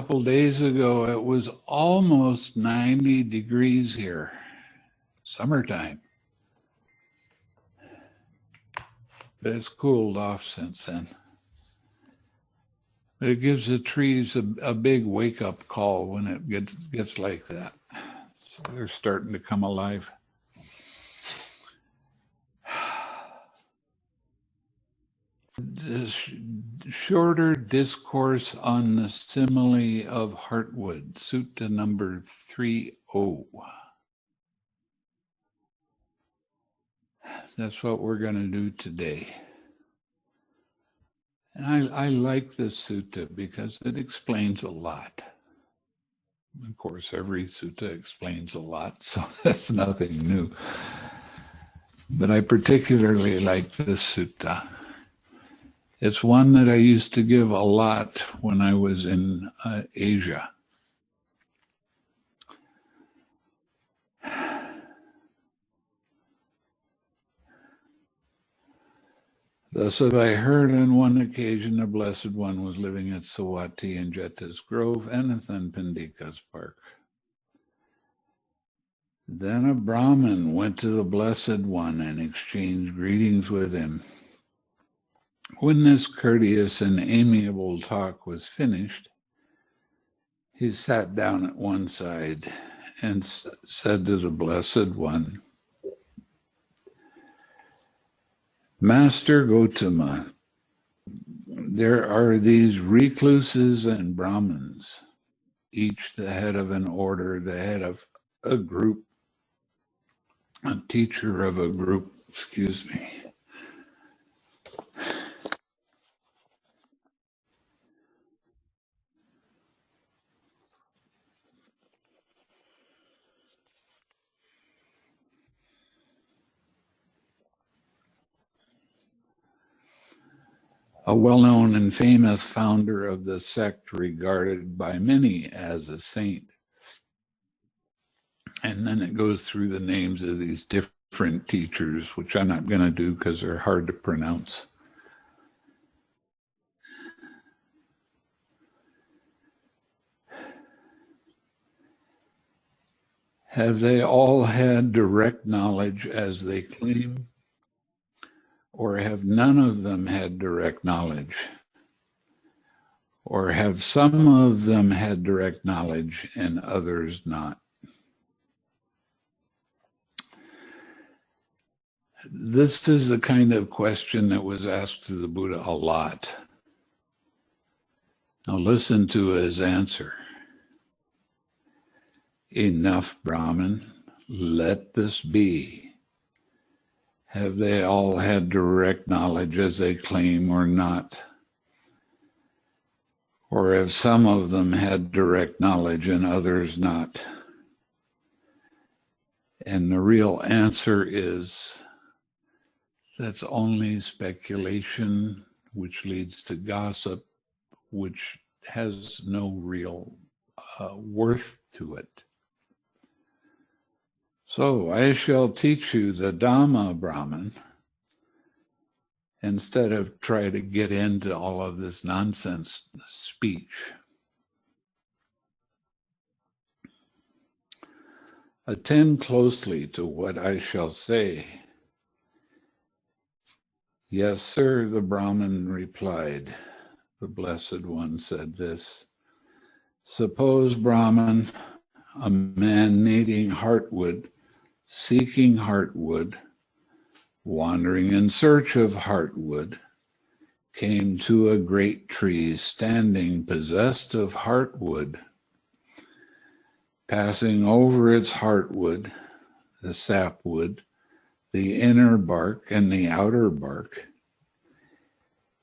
Couple days ago, it was almost 90 degrees here. Summertime. But it's cooled off since then. It gives the trees a, a big wake up call when it gets, gets like that. So they're starting to come alive. This shorter discourse on the simile of heartwood, sutta number 30. That's what we're going to do today. And I, I like this sutta because it explains a lot. Of course, every sutta explains a lot, so that's nothing new. But I particularly like this sutta. It's one that I used to give a lot when I was in uh, Asia. Thus have I heard on one occasion a blessed one was living at Savatthi in Jeta's Grove, and Anathapindika's park. Then a Brahmin went to the Blessed One and exchanged greetings with him. When this courteous and amiable talk was finished, he sat down at one side and said to the Blessed One, Master Gotama, there are these recluses and Brahmins, each the head of an order, the head of a group, a teacher of a group, excuse me. A well-known and famous founder of the sect regarded by many as a saint. And then it goes through the names of these different teachers, which I'm not going to do because they're hard to pronounce. Have they all had direct knowledge as they claim? Or have none of them had direct knowledge? Or have some of them had direct knowledge and others not? This is the kind of question that was asked to the Buddha a lot. Now listen to his answer. Enough, Brahman, let this be. Have they all had direct knowledge as they claim or not? Or have some of them had direct knowledge and others not? And the real answer is that's only speculation, which leads to gossip, which has no real uh, worth to it. So I shall teach you the Dhamma Brahman instead of try to get into all of this nonsense speech. Attend closely to what I shall say. Yes, sir, the Brahman replied. The Blessed One said this. Suppose, Brahman, a man needing heartwood seeking heartwood, wandering in search of heartwood, came to a great tree standing possessed of heartwood. Passing over its heartwood, the sapwood, the inner bark and the outer bark,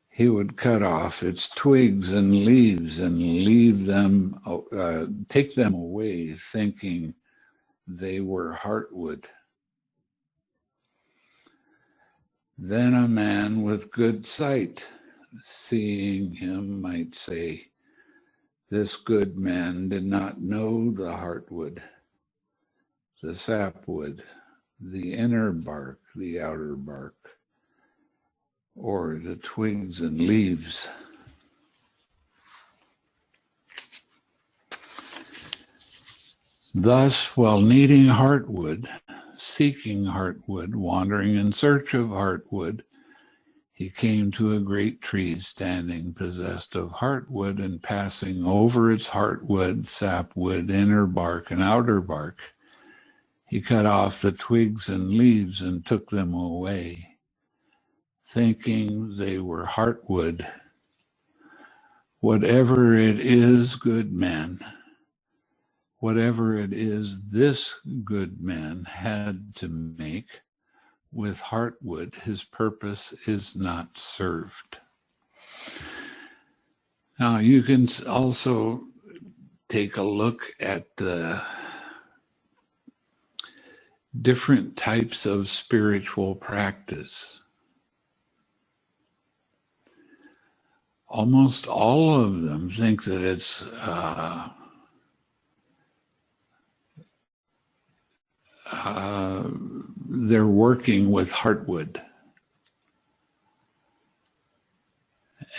he would cut off its twigs and leaves and leave them, uh, take them away, thinking, they were heartwood. Then a man with good sight, seeing him, might say, This good man did not know the heartwood, the sapwood, the inner bark, the outer bark, or the twigs and leaves. Thus, while needing heartwood, seeking heartwood, wandering in search of heartwood, he came to a great tree standing possessed of heartwood and passing over its heartwood, sapwood, inner bark and outer bark. He cut off the twigs and leaves and took them away, thinking they were heartwood. Whatever it is, good man, whatever it is this good man had to make, with heartwood, his purpose is not served. Now, you can also take a look at the different types of spiritual practice. Almost all of them think that it's uh, uh, they're working with heartwood.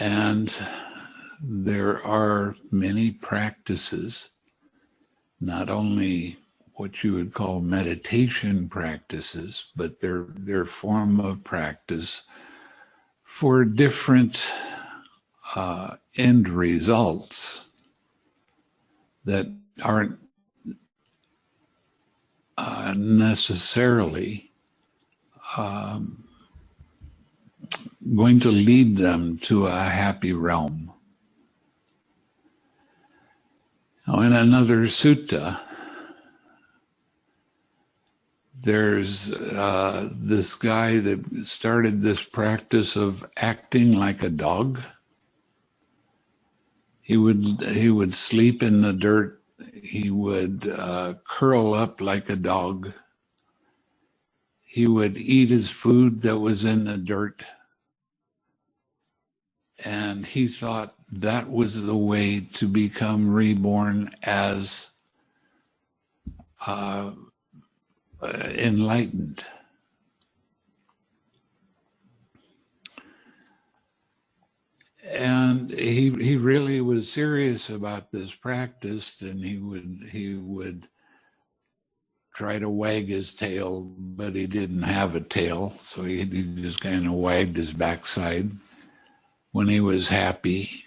And there are many practices, not only what you would call meditation practices, but their their form of practice for different uh, end results that aren't uh, necessarily um, going to lead them to a happy realm. Now, in another sutta, there's uh, this guy that started this practice of acting like a dog. He would he would sleep in the dirt he would uh, curl up like a dog. He would eat his food that was in the dirt. And he thought that was the way to become reborn as uh, enlightened. And he he really was serious about this practice and he would he would try to wag his tail but he didn't have a tail so he, he just kind of wagged his backside when he was happy.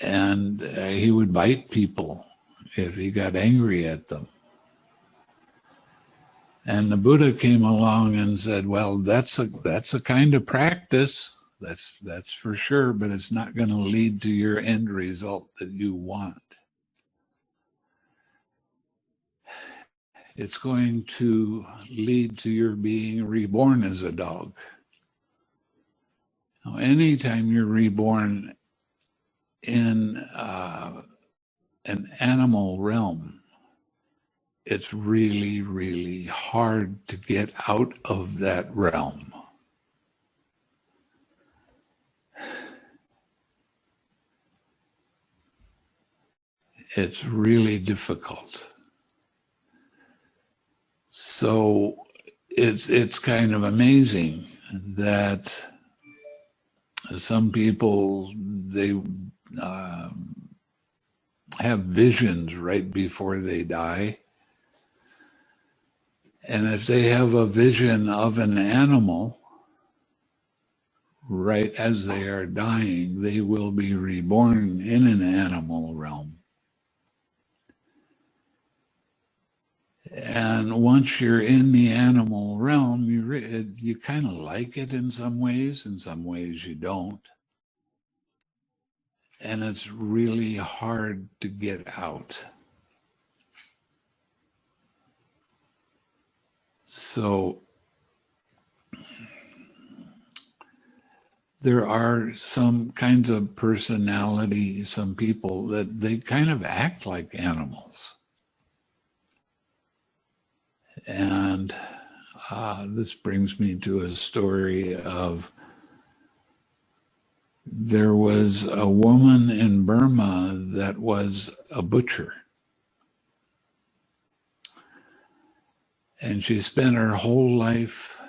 And uh, he would bite people if he got angry at them. And the buddha came along and said well that's a that's a kind of practice that's that's for sure, but it's not going to lead to your end result that you want. It's going to lead to your being reborn as a dog. Now, anytime you're reborn in uh, an animal realm, it's really, really hard to get out of that realm. It's really difficult. So it's it's kind of amazing that some people they uh, have visions right before they die. And if they have a vision of an animal right as they are dying, they will be reborn in an animal realm. And once you're in the animal realm, you re- you kind of like it in some ways, in some ways you don't. And it's really hard to get out. So there are some kinds of personality, some people that they kind of act like animals. And uh, this brings me to a story of there was a woman in Burma that was a butcher. And she spent her whole life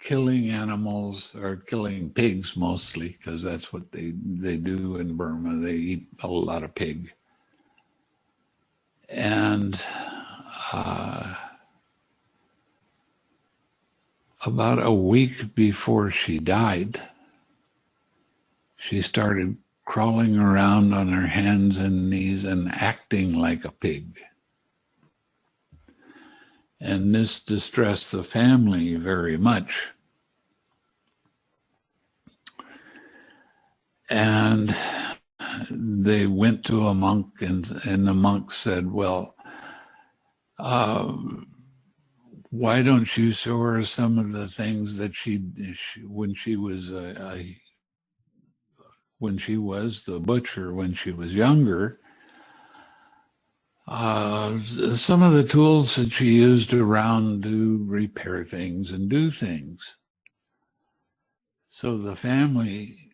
killing animals or killing pigs mostly, because that's what they, they do in Burma. They eat a lot of pig And uh, about a week before she died, she started crawling around on her hands and knees and acting like a pig. And this distressed the family very much. And they went to a monk, and, and the monk said, Well, uh, why don't you show her some of the things that she, she when she was a, a, when she was the butcher when she was younger uh, some of the tools that she used around to repair things and do things. So the family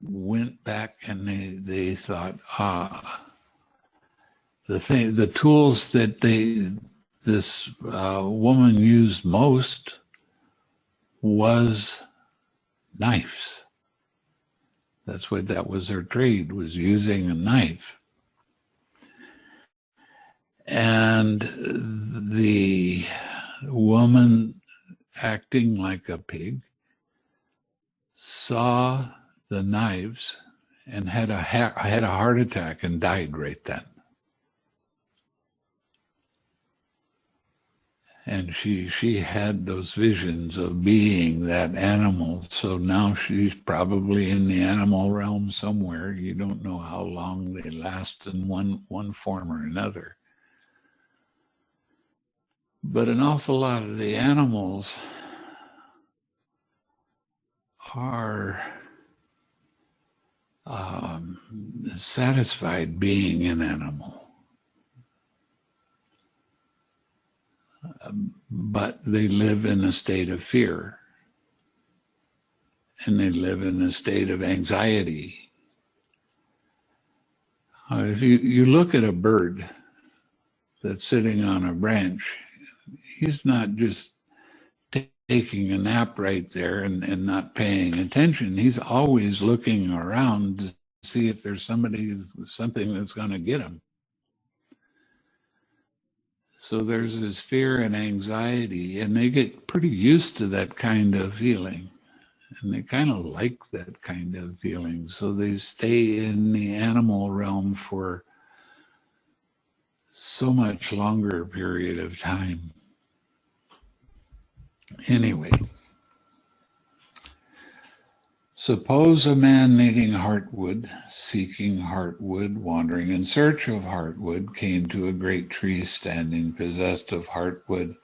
went back and they they thought ah the thing the tools that they this uh, woman used most was knives. That's what that was her trade was using a knife. And the woman acting like a pig saw the knives and had a had a heart attack and died right then. And she she had those visions of being that animal. So now she's probably in the animal realm somewhere. You don't know how long they last in one one form or another. But an awful lot of the animals are um, satisfied being an animal but they live in a state of fear and they live in a state of anxiety. Uh, if you, you look at a bird that's sitting on a branch, he's not just taking a nap right there and, and not paying attention. He's always looking around to see if there's somebody, something that's going to get him. So there's this fear and anxiety, and they get pretty used to that kind of feeling. And they kind of like that kind of feeling. So they stay in the animal realm for so much longer period of time. Anyway. Suppose a man needing heartwood, seeking heartwood, wandering in search of heartwood, came to a great tree standing possessed of heartwood.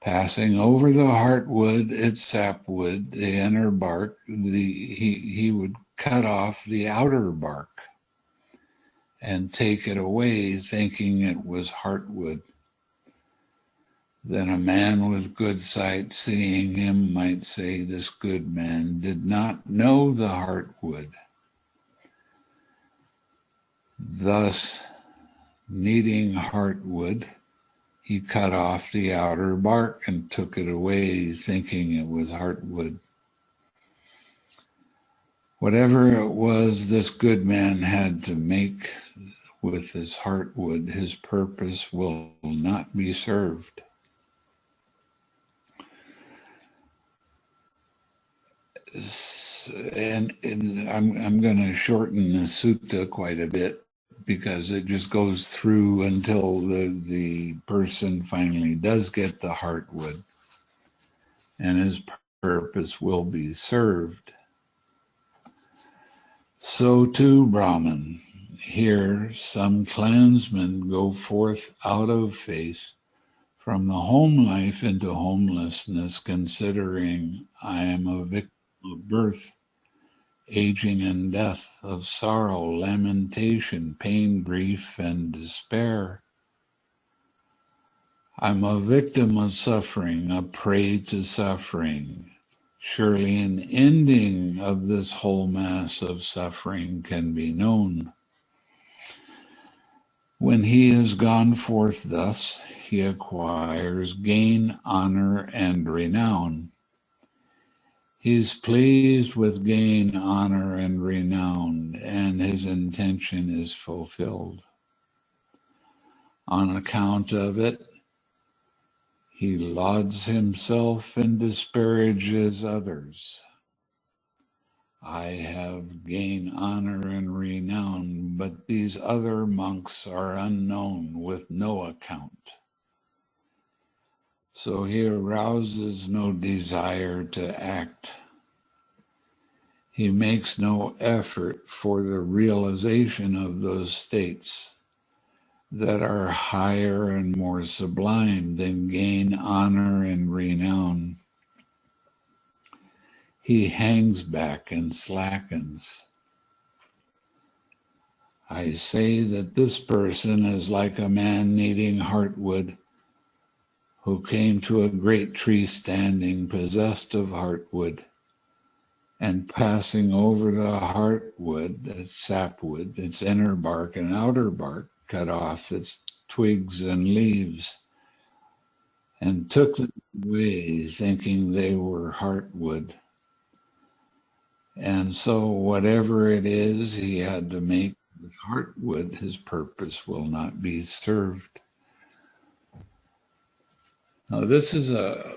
Passing over the heartwood, its sapwood, the inner bark, the, he, he would cut off the outer bark and take it away, thinking it was heartwood. Then a man with good sight, seeing him, might say, This good man did not know the heartwood. Thus, needing heartwood, he cut off the outer bark and took it away, thinking it was heartwood. Whatever it was this good man had to make with his heartwood, his purpose will not be served. And, and I'm, I'm going to shorten the sutta quite a bit because it just goes through until the, the person finally does get the heartwood and his purpose will be served. So too, Brahman, here some clansmen go forth out of faith from the home life into homelessness, considering I am a victim of birth, aging and death, of sorrow, lamentation, pain, grief, and despair. I'm a victim of suffering, a prey to suffering. Surely an ending of this whole mass of suffering can be known. When he has gone forth thus, he acquires gain, honor, and renown. He is pleased with gain, honor, and renown, and his intention is fulfilled. On account of it, he lauds himself and disparages others. I have gained honor and renown, but these other monks are unknown with no account. So he arouses no desire to act. He makes no effort for the realization of those states that are higher and more sublime than gain honor and renown. He hangs back and slackens. I say that this person is like a man needing heartwood who came to a great tree standing possessed of heartwood and passing over the heartwood, its sapwood, its inner bark and outer bark, cut off its twigs and leaves, and took them away, thinking they were heartwood. And so, whatever it is he had to make with heartwood, his purpose will not be served. Now, this is a,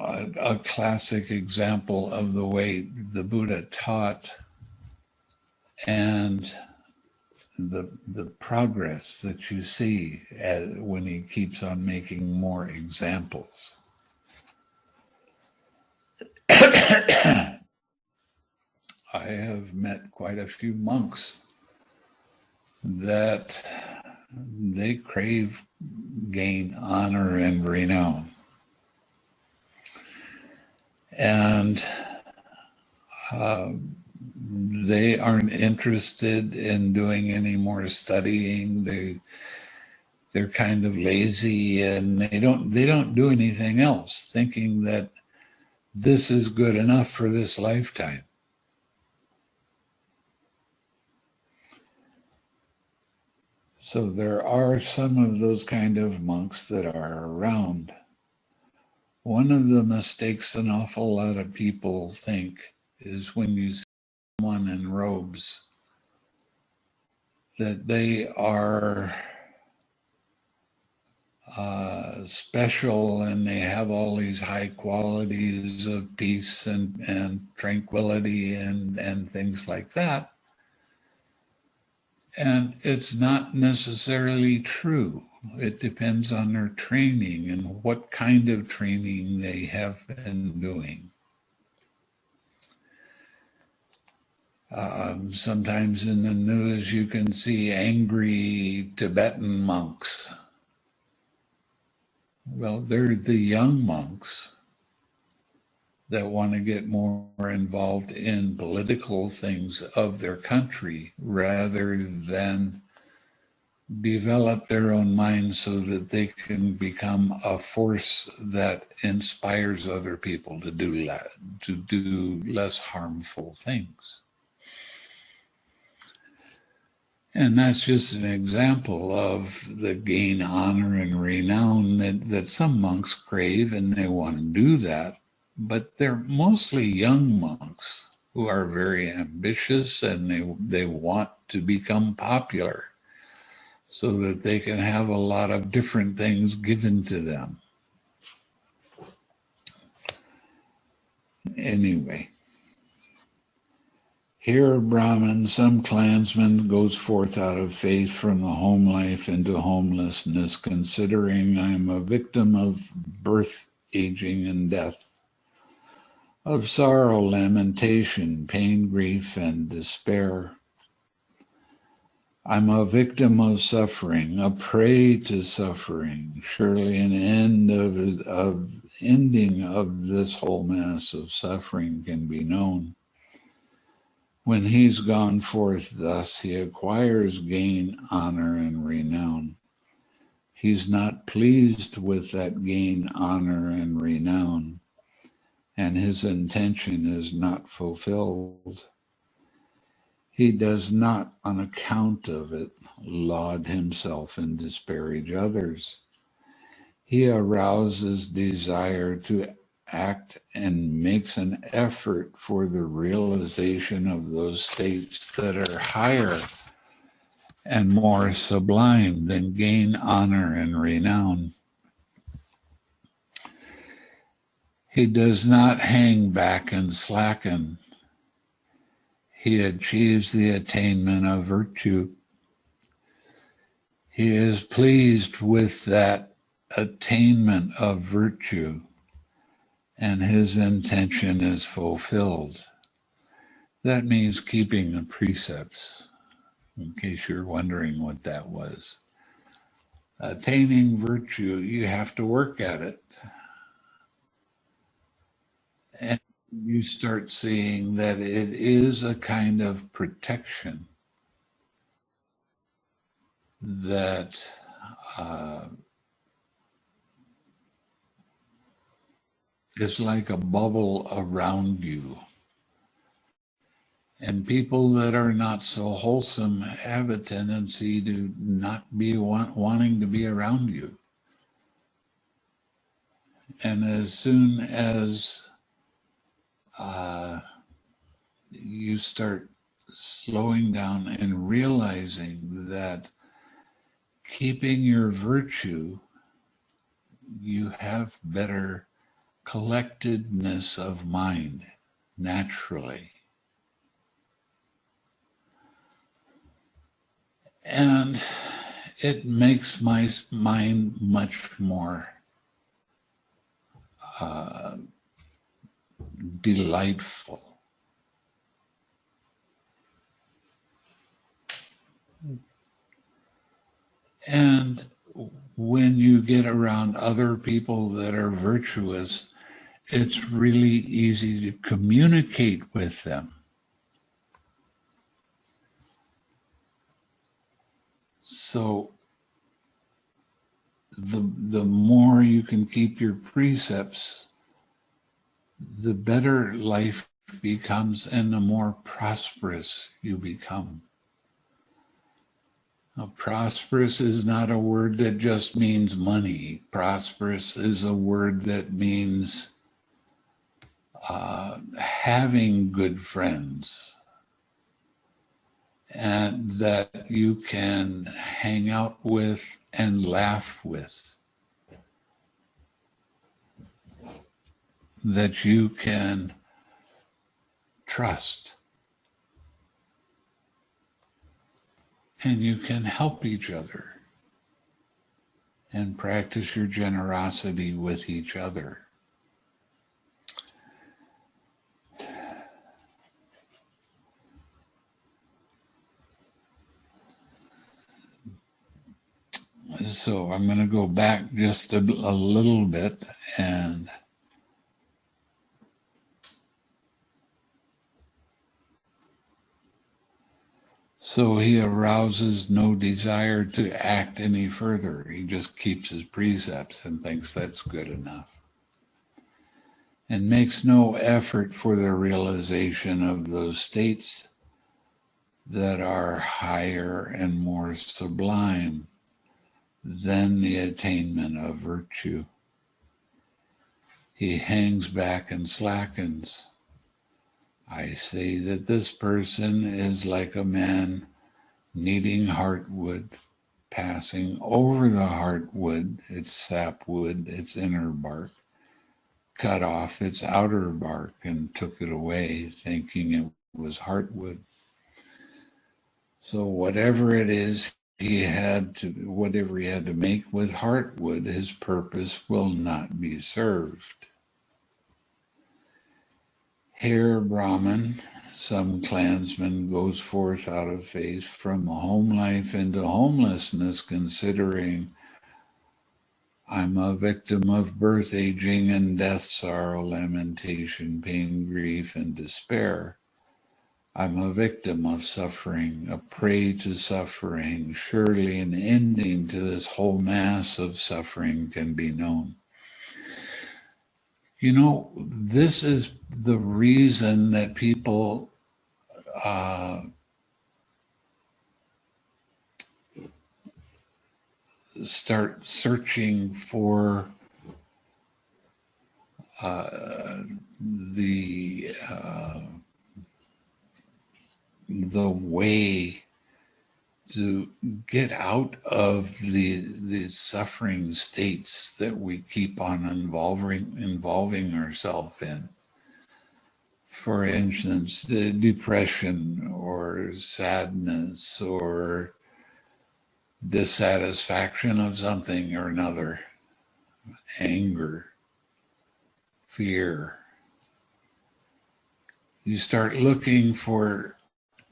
a, a classic example of the way the Buddha taught and the the progress that you see as, when he keeps on making more examples. I have met quite a few monks that they crave gain honor and renown. And uh, they aren't interested in doing any more studying. They they're kind of lazy and they don't they don't do anything else, thinking that this is good enough for this lifetime. So there are some of those kind of monks that are around. One of the mistakes an awful lot of people think is when you see someone in robes that they are uh, special and they have all these high qualities of peace and, and tranquility and, and things like that. And it's not necessarily true. It depends on their training and what kind of training they have been doing. Um, sometimes in the news, you can see angry Tibetan monks. Well, they're the young monks that want to get more involved in political things of their country rather than develop their own minds so that they can become a force that inspires other people to do to do less harmful things. And that's just an example of the gain honor and renown that, that some monks crave and they want to do that but they're mostly young monks who are very ambitious and they, they want to become popular so that they can have a lot of different things given to them. Anyway, here, Brahman, some clansman goes forth out of faith from the home life into homelessness, considering I am a victim of birth, aging, and death of sorrow, lamentation, pain, grief, and despair. I'm a victim of suffering, a prey to suffering. Surely an end of, of ending of this whole mass of suffering can be known. When he's gone forth thus, he acquires gain, honor, and renown. He's not pleased with that gain, honor, and renown and his intention is not fulfilled. He does not, on account of it, laud himself and disparage others. He arouses desire to act and makes an effort for the realization of those states that are higher and more sublime than gain honor and renown. He does not hang back and slacken. He achieves the attainment of virtue. He is pleased with that attainment of virtue, and his intention is fulfilled. That means keeping the precepts, in case you're wondering what that was. Attaining virtue, you have to work at it. And you start seeing that it is a kind of protection that uh, is like a bubble around you. And people that are not so wholesome have a tendency to not be want, wanting to be around you. And as soon as uh, you start slowing down and realizing that keeping your virtue, you have better collectedness of mind naturally. And it makes my mind much more uh, delightful. And when you get around other people that are virtuous, it's really easy to communicate with them. So the, the more you can keep your precepts, the better life becomes and the more prosperous you become. Now, prosperous is not a word that just means money. Prosperous is a word that means uh, having good friends and that you can hang out with and laugh with. That you can trust. And you can help each other and practice your generosity with each other. So I'm going to go back just a, a little bit and So he arouses no desire to act any further. He just keeps his precepts and thinks that's good enough. And makes no effort for the realization of those states that are higher and more sublime than the attainment of virtue. He hangs back and slackens. I say that this person is like a man needing heartwood, passing over the heartwood, its sapwood, its inner bark, cut off its outer bark and took it away, thinking it was heartwood. So whatever it is he had to, whatever he had to make with heartwood, his purpose will not be served. Here, Brahman, some clansman goes forth out of faith from home life into homelessness, considering I'm a victim of birth, aging, and death, sorrow, lamentation, pain, grief, and despair. I'm a victim of suffering, a prey to suffering. Surely an ending to this whole mass of suffering can be known. You know, this is the reason that people uh, start searching for uh, the uh, the way to get out of the the suffering states that we keep on involving involving ourselves in. For instance, depression or sadness or dissatisfaction of something or another, anger, fear. You start looking for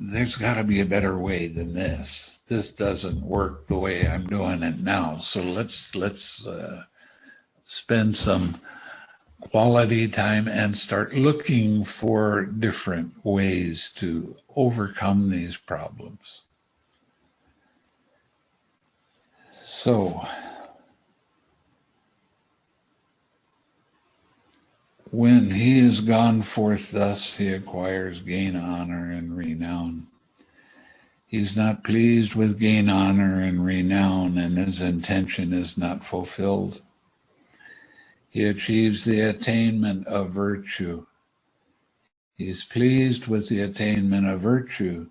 there's got to be a better way than this. This doesn't work the way I'm doing it now. So let's let's uh, spend some quality time and start looking for different ways to overcome these problems. So When he is gone forth thus, he acquires gain, honor, and renown. He is not pleased with gain, honor, and renown, and his intention is not fulfilled. He achieves the attainment of virtue. He is pleased with the attainment of virtue,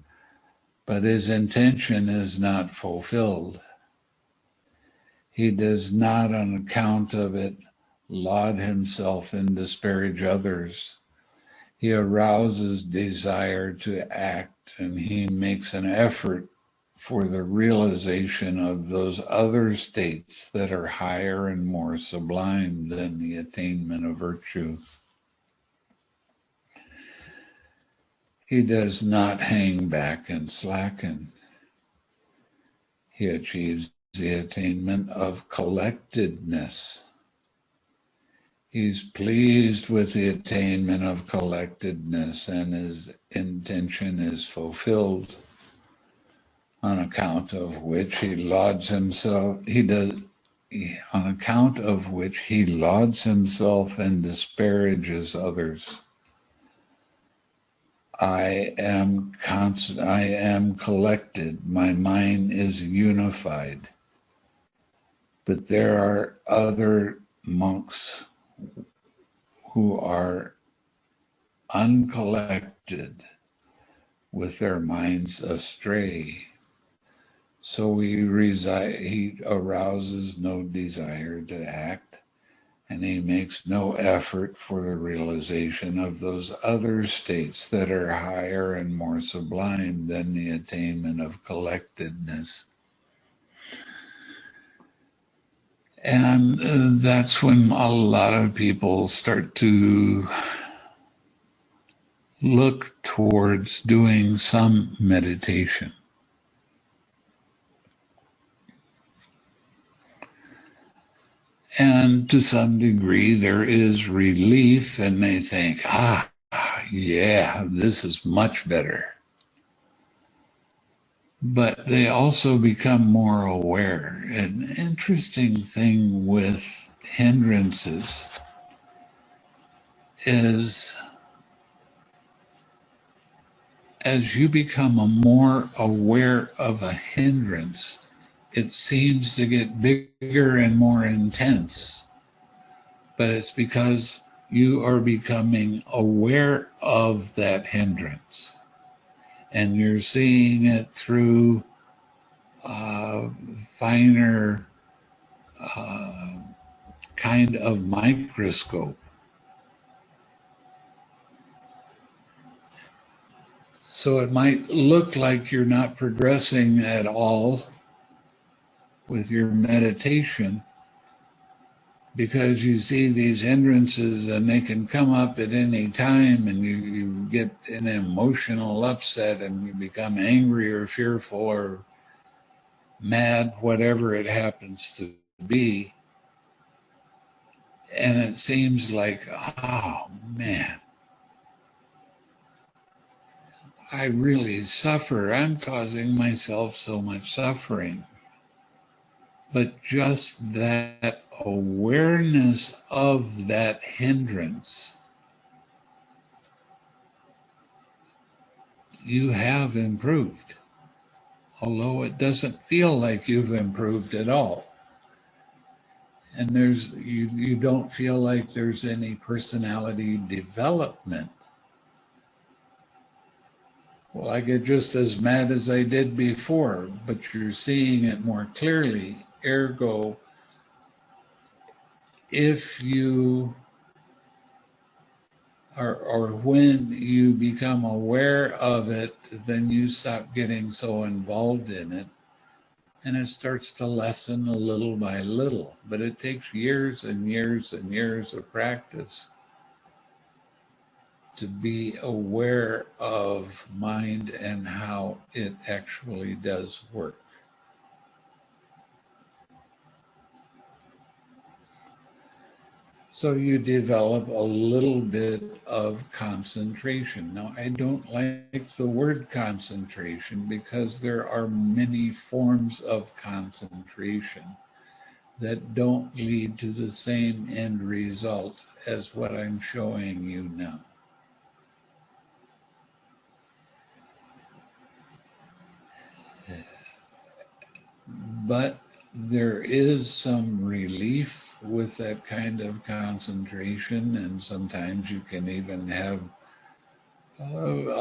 but his intention is not fulfilled. He does not, on account of it, laud himself and disparage others. He arouses desire to act and he makes an effort for the realization of those other states that are higher and more sublime than the attainment of virtue. He does not hang back and slacken. He achieves the attainment of collectedness He's pleased with the attainment of collectedness and his intention is fulfilled on account of which he lauds himself, he does, on account of which he lauds himself and disparages others. I am constant, I am collected, my mind is unified. But there are other monks who are uncollected with their minds astray. So he, reside, he arouses no desire to act, and he makes no effort for the realization of those other states that are higher and more sublime than the attainment of collectedness. And uh, that's when a lot of people start to look towards doing some meditation. And to some degree, there is relief, and they think, ah, yeah, this is much better but they also become more aware. An interesting thing with hindrances is as you become a more aware of a hindrance, it seems to get bigger and more intense. But it's because you are becoming aware of that hindrance and you're seeing it through uh, finer uh, kind of microscope. So it might look like you're not progressing at all with your meditation, because you see these hindrances and they can come up at any time and you, you get an emotional upset and you become angry or fearful or mad, whatever it happens to be. And it seems like, oh man, I really suffer. I'm causing myself so much suffering but just that awareness of that hindrance, you have improved, although it doesn't feel like you've improved at all. And there's you, you don't feel like there's any personality development. Well, I get just as mad as I did before, but you're seeing it more clearly. Ergo, if you or, or when you become aware of it, then you stop getting so involved in it and it starts to lessen a little by little. But it takes years and years and years of practice to be aware of mind and how it actually does work. So you develop a little bit of concentration. Now, I don't like the word concentration because there are many forms of concentration that don't lead to the same end result as what I'm showing you now. But there is some relief with that kind of concentration, and sometimes you can even have a,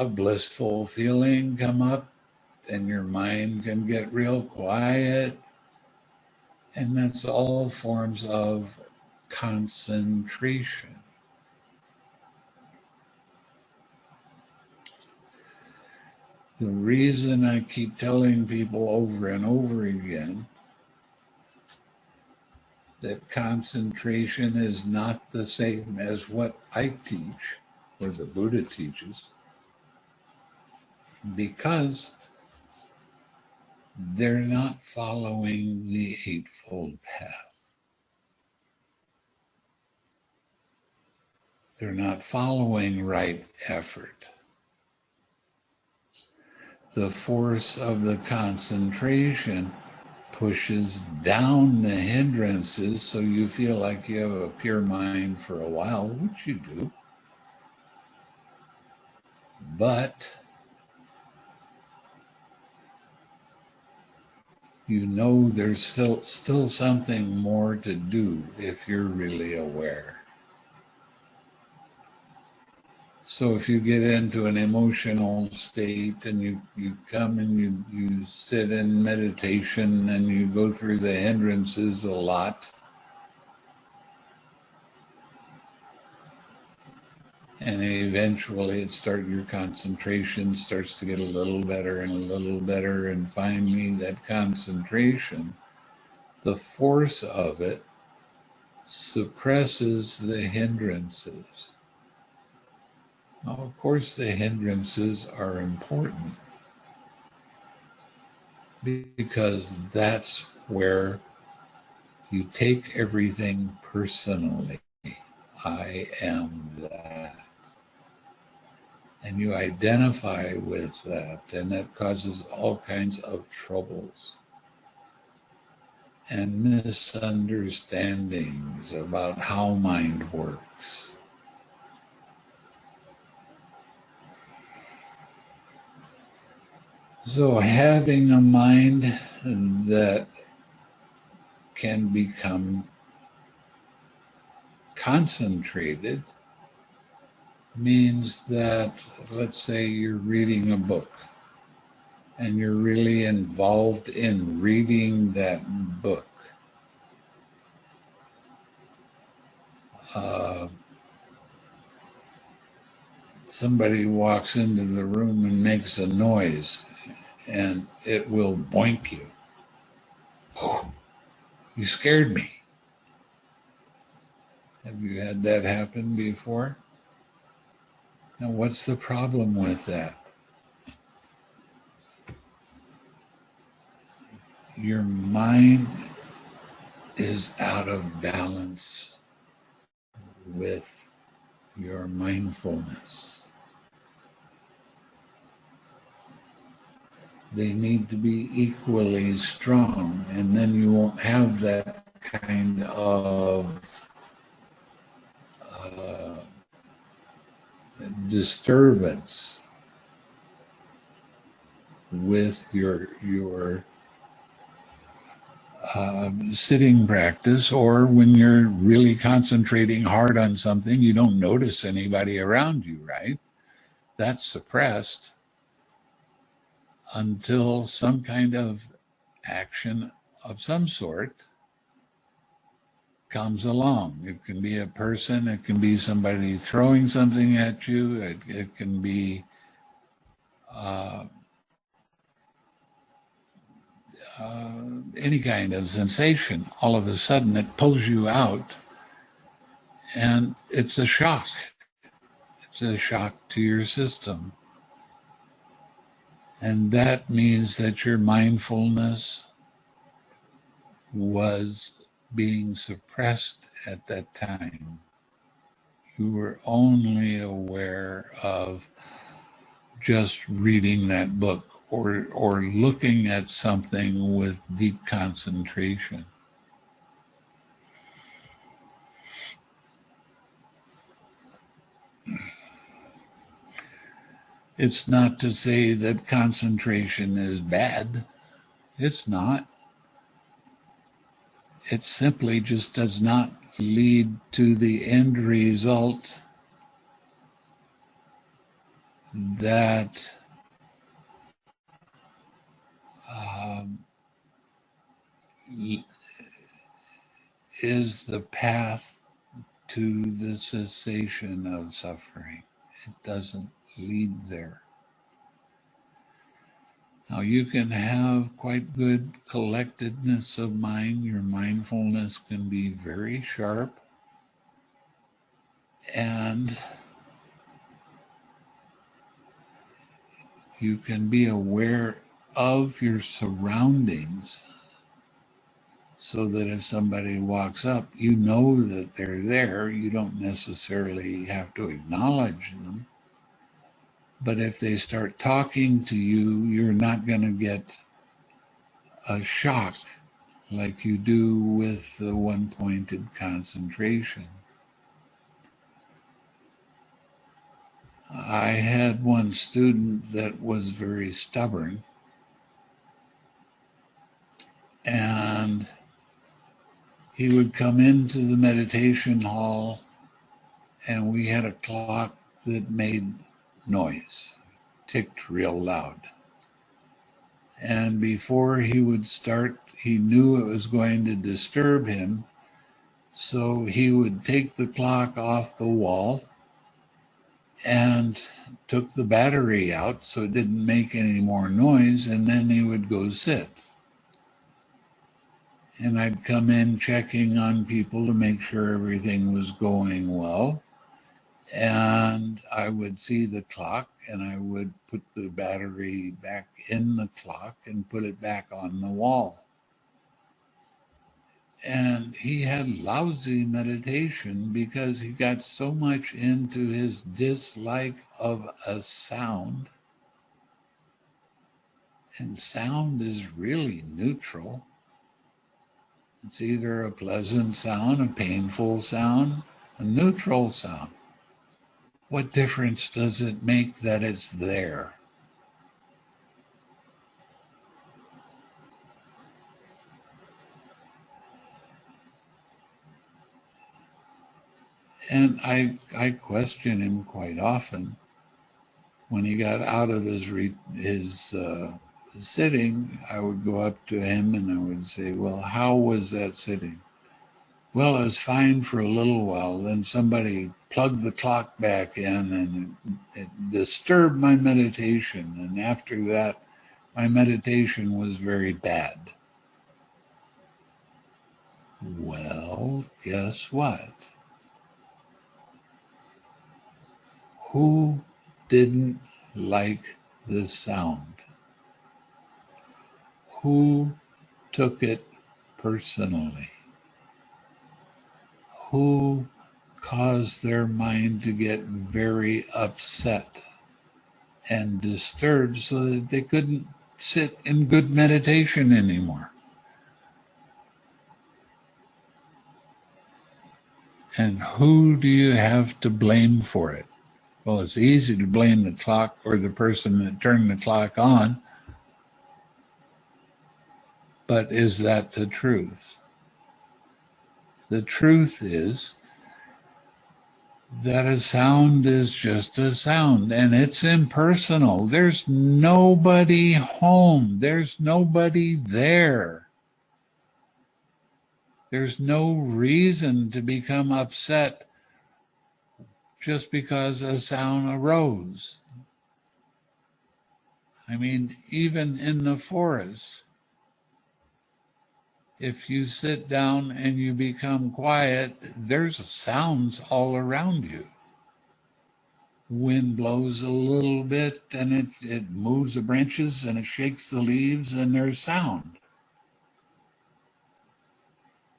a blissful feeling come up, and your mind can get real quiet. And that's all forms of concentration. The reason I keep telling people over and over again that concentration is not the same as what I teach or the Buddha teaches because they're not following the Eightfold Path. They're not following right effort. The force of the concentration pushes down the hindrances so you feel like you have a pure mind for a while, which you do. But you know there's still, still something more to do if you're really aware. So if you get into an emotional state and you, you come and you, you sit in meditation and you go through the hindrances a lot, and eventually it start your concentration starts to get a little better and a little better and finally that concentration the force of it suppresses the hindrances now, of course, the hindrances are important because that's where you take everything personally. I am that. And you identify with that, and that causes all kinds of troubles and misunderstandings about how mind works. So having a mind that can become concentrated means that, let's say you're reading a book and you're really involved in reading that book. Uh, somebody walks into the room and makes a noise and it will boink you. Oh, you scared me. Have you had that happen before? Now, what's the problem with that? Your mind is out of balance with your mindfulness. They need to be equally strong, and then you won't have that kind of uh, disturbance with your your uh, sitting practice, or when you're really concentrating hard on something, you don't notice anybody around you, right? That's suppressed until some kind of action of some sort comes along. It can be a person, it can be somebody throwing something at you, it, it can be uh, uh, any kind of sensation. All of a sudden, it pulls you out, and it's a shock. It's a shock to your system. And that means that your mindfulness was being suppressed at that time. You were only aware of just reading that book or, or looking at something with deep concentration. It's not to say that concentration is bad. It's not it simply just does not lead to the end result that um, is the path to the cessation of suffering. It doesn't lead there. Now, you can have quite good collectedness of mind. Your mindfulness can be very sharp. And you can be aware of your surroundings so that if somebody walks up, you know that they're there. You don't necessarily have to acknowledge them. But if they start talking to you, you're not going to get a shock like you do with the one pointed concentration. I had one student that was very stubborn and he would come into the meditation hall and we had a clock that made noise, ticked real loud. And before he would start, he knew it was going to disturb him. So he would take the clock off the wall and took the battery out so it didn't make any more noise, and then he would go sit. And I'd come in checking on people to make sure everything was going well and I would see the clock and I would put the battery back in the clock and put it back on the wall. And he had lousy meditation because he got so much into his dislike of a sound. And sound is really neutral. It's either a pleasant sound, a painful sound, a neutral sound. What difference does it make that it's there? And I, I question him quite often. When he got out of his re, his uh, sitting, I would go up to him and I would say, "Well, how was that sitting?" Well, it was fine for a little while. Then somebody plugged the clock back in and it, it disturbed my meditation. And after that, my meditation was very bad. Well, guess what? Who didn't like the sound? Who took it personally? Who caused their mind to get very upset and disturbed so that they couldn't sit in good meditation anymore. And who do you have to blame for it? Well, it's easy to blame the clock or the person that turned the clock on. But is that the truth? The truth is that a sound is just a sound and it's impersonal. There's nobody home. There's nobody there. There's no reason to become upset just because a sound arose. I mean, even in the forest, if you sit down and you become quiet, there's sounds all around you. Wind blows a little bit and it, it moves the branches and it shakes the leaves and there's sound.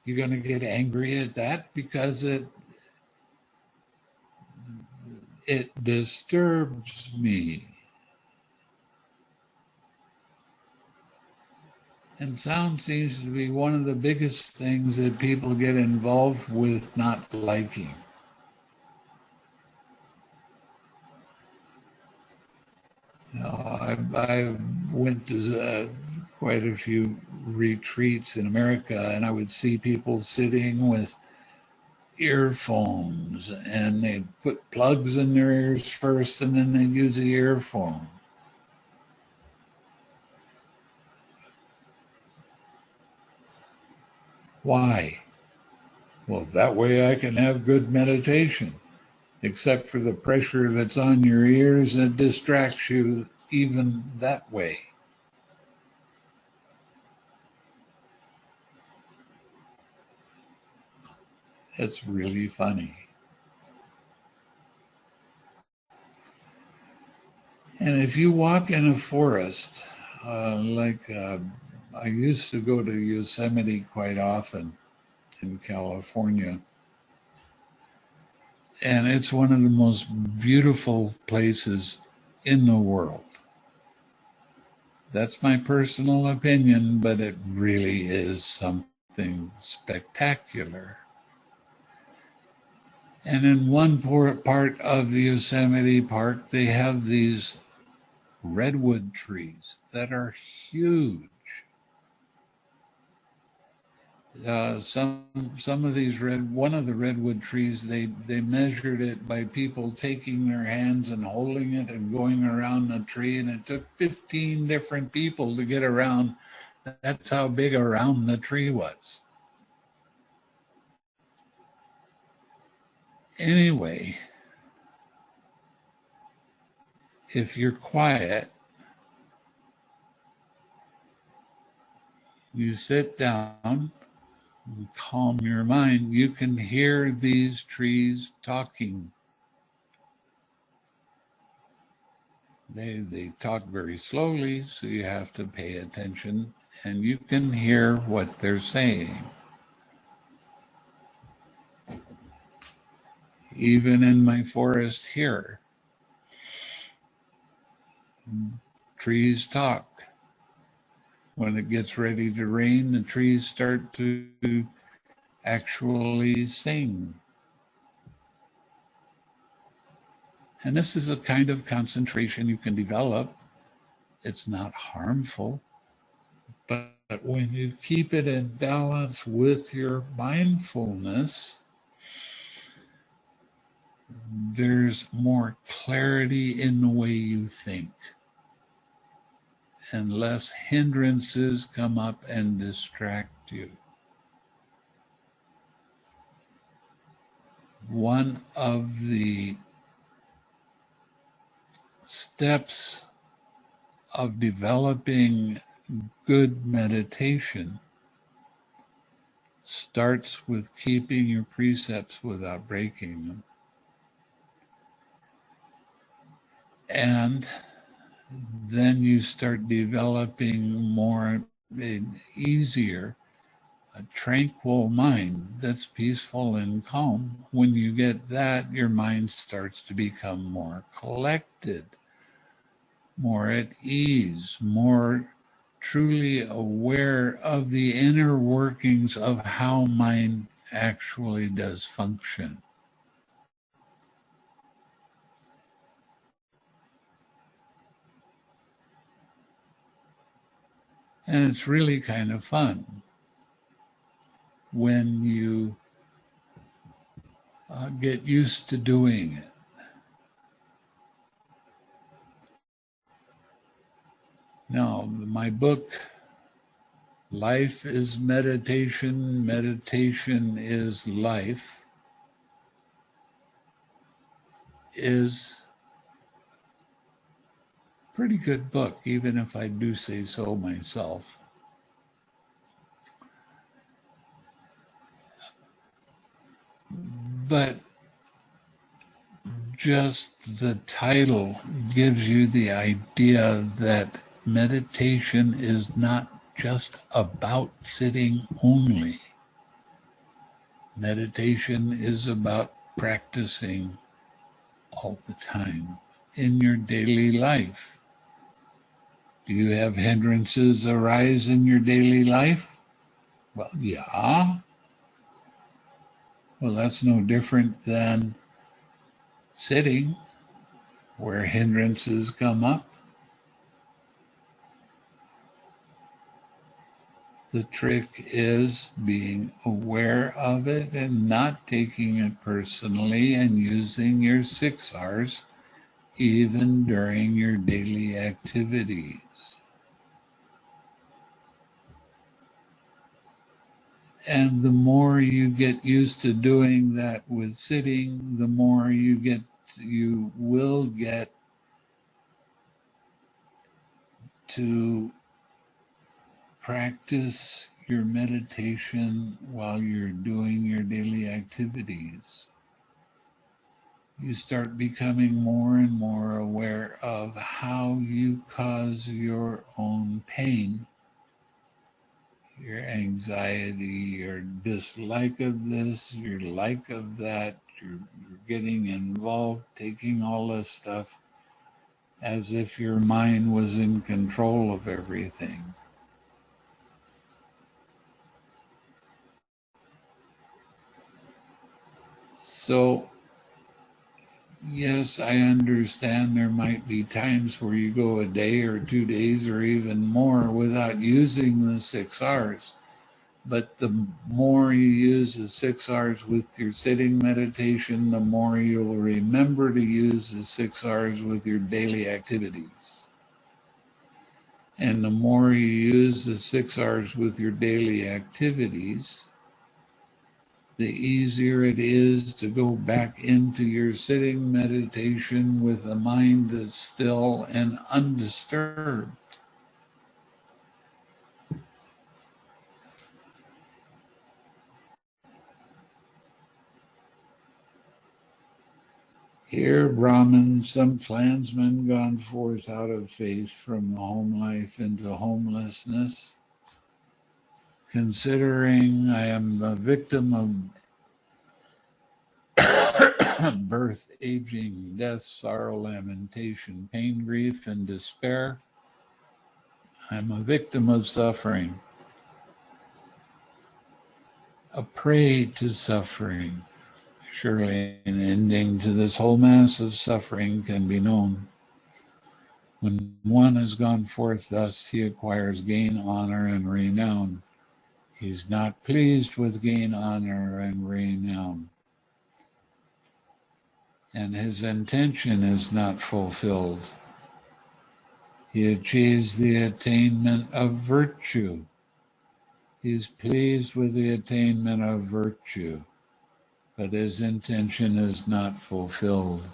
You're going to get angry at that because it it disturbs me. And sound seems to be one of the biggest things that people get involved with not liking. I, I, went to uh, quite a few retreats in America, and I would see people sitting with earphones, and they put plugs in their ears first, and then they use the earphone. Why? Well, that way I can have good meditation, except for the pressure that's on your ears that distracts you even that way. It's really funny. And if you walk in a forest, uh, like uh, I used to go to Yosemite quite often in California. And it's one of the most beautiful places in the world. That's my personal opinion, but it really is something spectacular. And in one part of the Yosemite Park, they have these redwood trees that are huge uh, some some of these red one of the redwood trees they they measured it by people taking their hands and holding it and going around the tree and it took 15 different people to get around. That's how big around the tree was. Anyway if you're quiet you sit down calm your mind, you can hear these trees talking. They, they talk very slowly, so you have to pay attention and you can hear what they're saying. Even in my forest here, trees talk when it gets ready to rain, the trees start to actually sing. And this is a kind of concentration you can develop. It's not harmful, but when you keep it in balance with your mindfulness, there's more clarity in the way you think and less hindrances come up and distract you. One of the steps of developing good meditation starts with keeping your precepts without breaking them. And then you start developing more easier a tranquil mind that's peaceful and calm. When you get that your mind starts to become more collected more at ease more truly aware of the inner workings of how mind actually does function And it's really kind of fun when you uh, get used to doing it. Now, my book, Life is Meditation, Meditation is Life, is pretty good book, even if I do say so myself. But just the title gives you the idea that meditation is not just about sitting only. Meditation is about practicing all the time in your daily life. Do you have hindrances arise in your daily life? Well, yeah. Well, that's no different than sitting where hindrances come up. The trick is being aware of it and not taking it personally and using your six R's even during your daily activities. And the more you get used to doing that with sitting, the more you get, you will get to practice your meditation while you're doing your daily activities. You start becoming more and more aware of how you cause your own pain your anxiety, your dislike of this, your like of that, you're, getting involved, taking all this stuff as if your mind was in control of everything. So yes, I understand there might be times where you go a day or two days or even more without using the six R's. But the more you use the six R's with your sitting meditation, the more you'll remember to use the six R's with your daily activities. And the more you use the six R's with your daily activities, the easier it is to go back into your sitting meditation with a mind that's still and undisturbed. Here, Brahman, some clansmen gone forth out of faith from home life into homelessness considering I am a victim of birth, aging, death, sorrow, lamentation, pain, grief, and despair. I'm a victim of suffering, a prey to suffering. Surely an ending to this whole mass of suffering can be known. When one has gone forth thus, he acquires gain, honor, and renown. He's not pleased with gain, honor, and renown. And his intention is not fulfilled. He achieves the attainment of virtue. He's pleased with the attainment of virtue, but his intention is not fulfilled.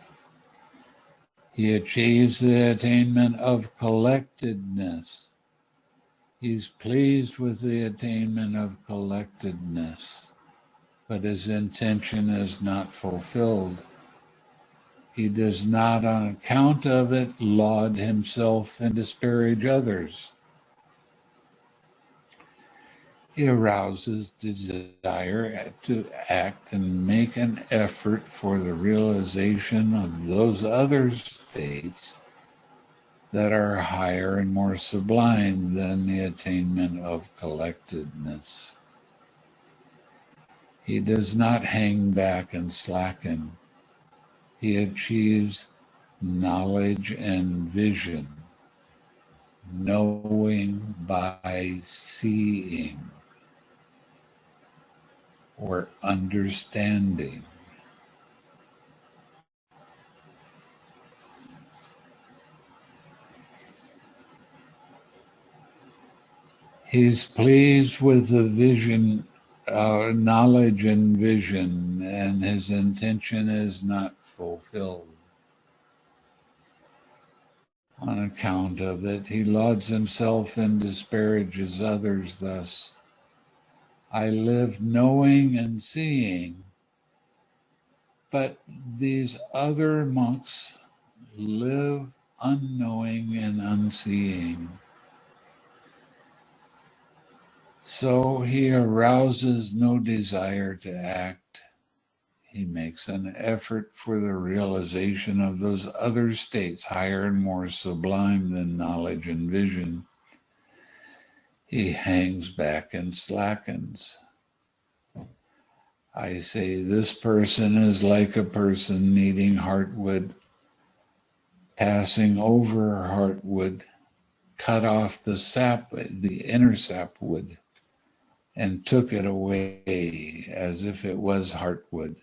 He achieves the attainment of collectedness He's pleased with the attainment of collectedness, but his intention is not fulfilled. He does not, on account of it, laud himself and disparage others. He arouses the desire to act and make an effort for the realization of those other states that are higher and more sublime than the attainment of collectedness. He does not hang back and slacken. He achieves knowledge and vision, knowing by seeing or understanding. He's pleased with the vision, uh, knowledge and vision, and his intention is not fulfilled. On account of it, he lauds himself and disparages others thus. I live knowing and seeing, but these other monks live unknowing and unseeing. So he arouses no desire to act. He makes an effort for the realization of those other states higher and more sublime than knowledge and vision. He hangs back and slackens. I say this person is like a person needing heartwood, passing over heartwood, cut off the sap, the inner sapwood and took it away as if it was heartwood.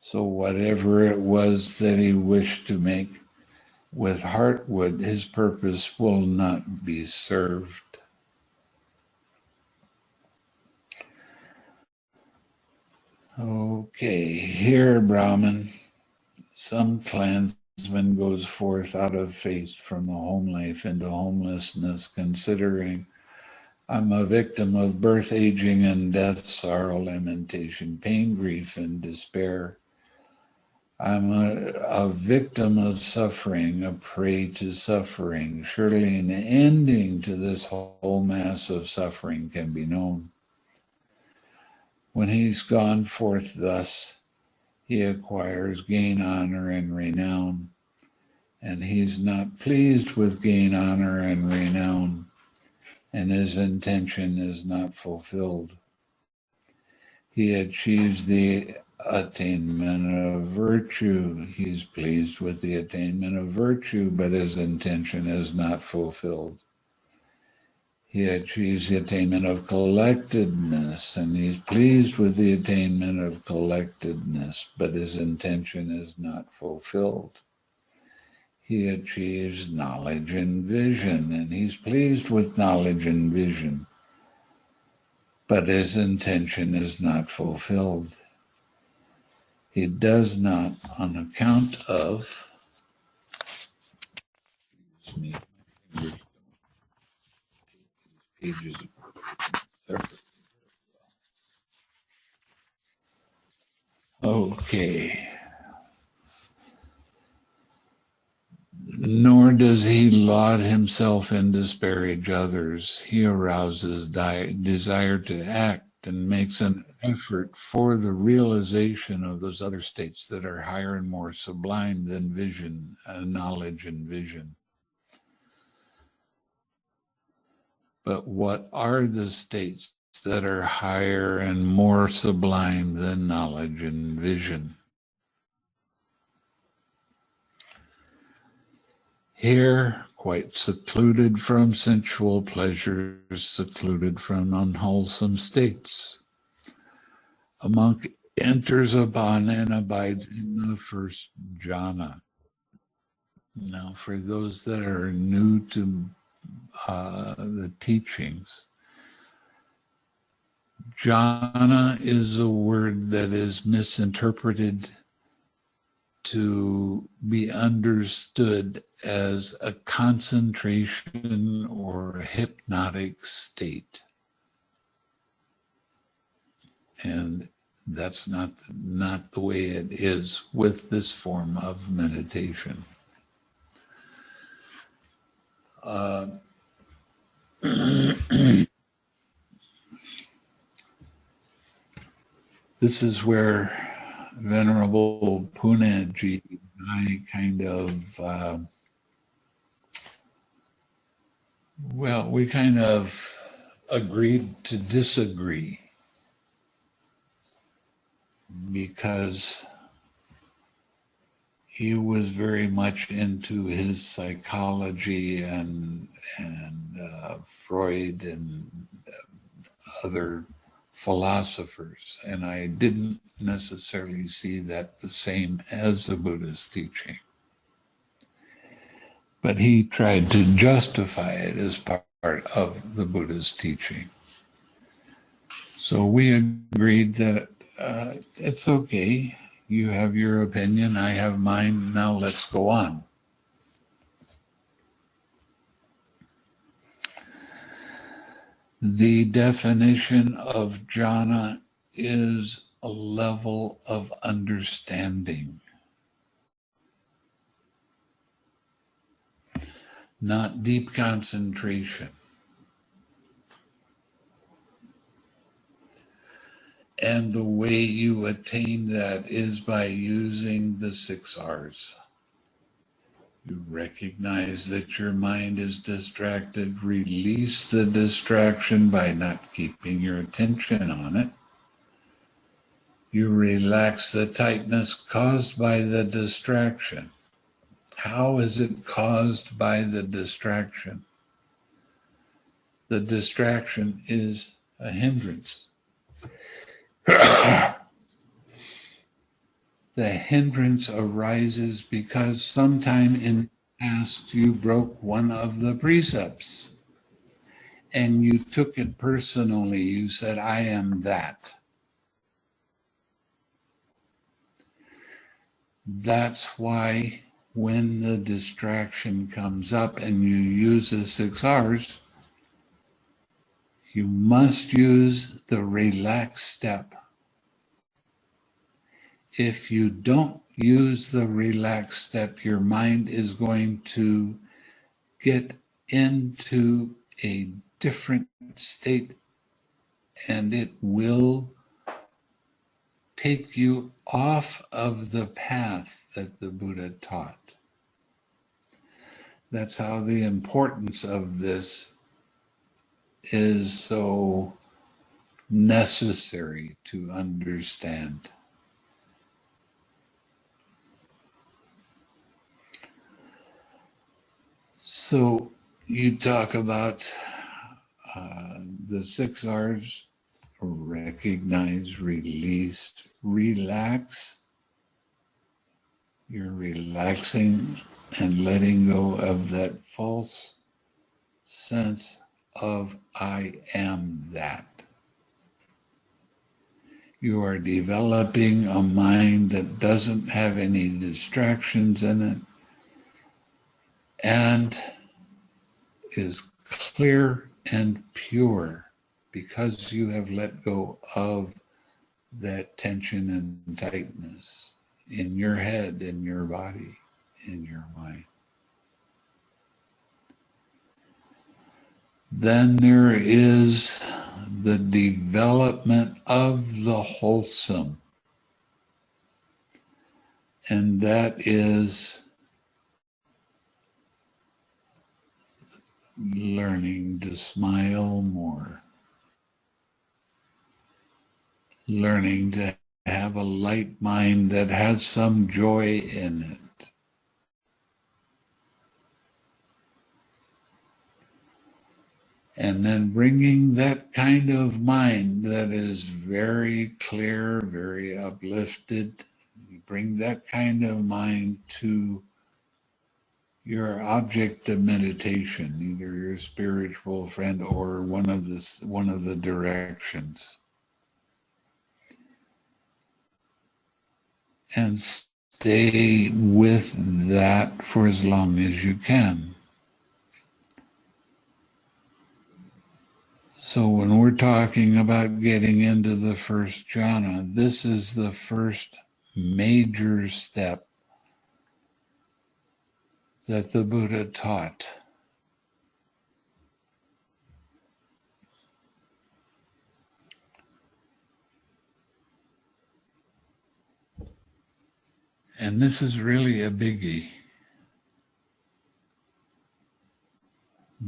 So whatever it was that he wished to make with heartwood, his purpose will not be served. Okay, here, Brahman, some clansman goes forth out of faith from the home life into homelessness, considering I'm a victim of birth, aging, and death, sorrow, lamentation, pain, grief, and despair. I'm a, a victim of suffering, a prey to suffering. Surely an ending to this whole mass of suffering can be known. When he's gone forth thus, he acquires gain, honor, and renown. And he's not pleased with gain, honor, and renown and his intention is not fulfilled. He achieves the attainment of virtue. He's pleased with the attainment of virtue, but his intention is not fulfilled. He achieves the attainment of collectedness, and he's pleased with the attainment of collectedness, but his intention is not fulfilled he achieves knowledge and vision, and he's pleased with knowledge and vision. But his intention is not fulfilled. He does not, on account of, Okay. Nor does he laud himself and disparage others. He arouses desire to act and makes an effort for the realization of those other states that are higher and more sublime than vision, uh, knowledge and vision. But what are the states that are higher and more sublime than knowledge and vision? Here, quite secluded from sensual pleasures, secluded from unwholesome states. A monk enters upon and abides in the first jhana. Now, for those that are new to uh, the teachings, jhana is a word that is misinterpreted to be understood as a concentration or a hypnotic state. And that's not, not the way it is with this form of meditation. Uh, this is where Venerable Punnaji I kind of, uh, well, we kind of agreed to disagree because he was very much into his psychology and and uh, Freud and other philosophers, and I didn't necessarily see that the same as the Buddhist teaching. But he tried to justify it as part of the Buddha's teaching. So we agreed that uh, it's okay. You have your opinion, I have mine. Now let's go on. The definition of jhana is a level of understanding. Not deep concentration. And the way you attain that is by using the six R's. You recognize that your mind is distracted. Release the distraction by not keeping your attention on it. You relax the tightness caused by the distraction. How is it caused by the distraction? The distraction is a hindrance. the hindrance arises because sometime in the past you broke one of the precepts and you took it personally. You said, I am that. That's why when the distraction comes up and you use the six R's, you must use the relax step if you don't use the relax step, your mind is going to get into a different state and it will take you off of the path that the Buddha taught. That's how the importance of this is so necessary to understand. So you talk about uh, the six R's, recognize, release, relax. You're relaxing and letting go of that false sense of I am that. You are developing a mind that doesn't have any distractions in it and is clear and pure because you have let go of that tension and tightness in your head, in your body, in your mind. Then there is the development of the wholesome. And that is learning to smile more, learning to have a light mind that has some joy in it. And then bringing that kind of mind that is very clear, very uplifted, bring that kind of mind to your object of meditation, either your spiritual friend or one of the one of the directions. And stay with that for as long as you can. So when we're talking about getting into the first jhana, this is the first major step that the Buddha taught. And this is really a biggie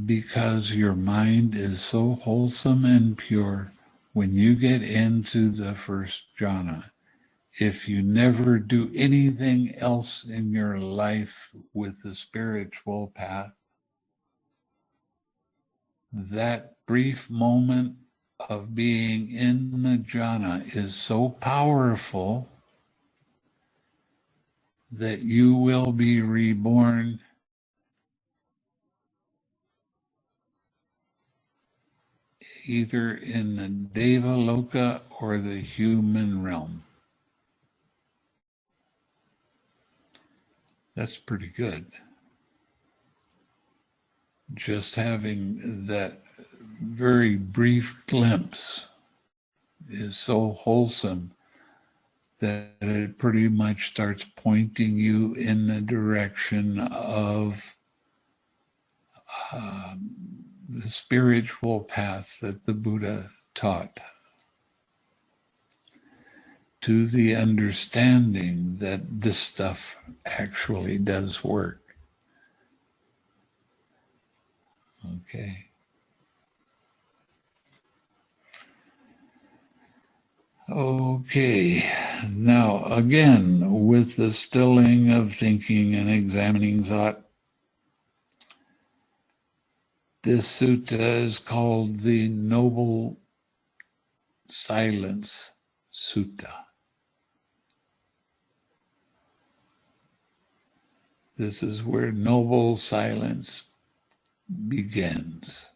because your mind is so wholesome and pure when you get into the first jhana. If you never do anything else in your life with the spiritual path, that brief moment of being in the jhana is so powerful that you will be reborn either in the Deva Loka or the human realm. That's pretty good. Just having that very brief glimpse is so wholesome that it pretty much starts pointing you in the direction of um, the spiritual path that the Buddha taught to the understanding that this stuff actually does work. Okay. Okay, now again, with the stilling of thinking and examining thought, this sutta is called the Noble Silence Sutta. This is where noble silence begins.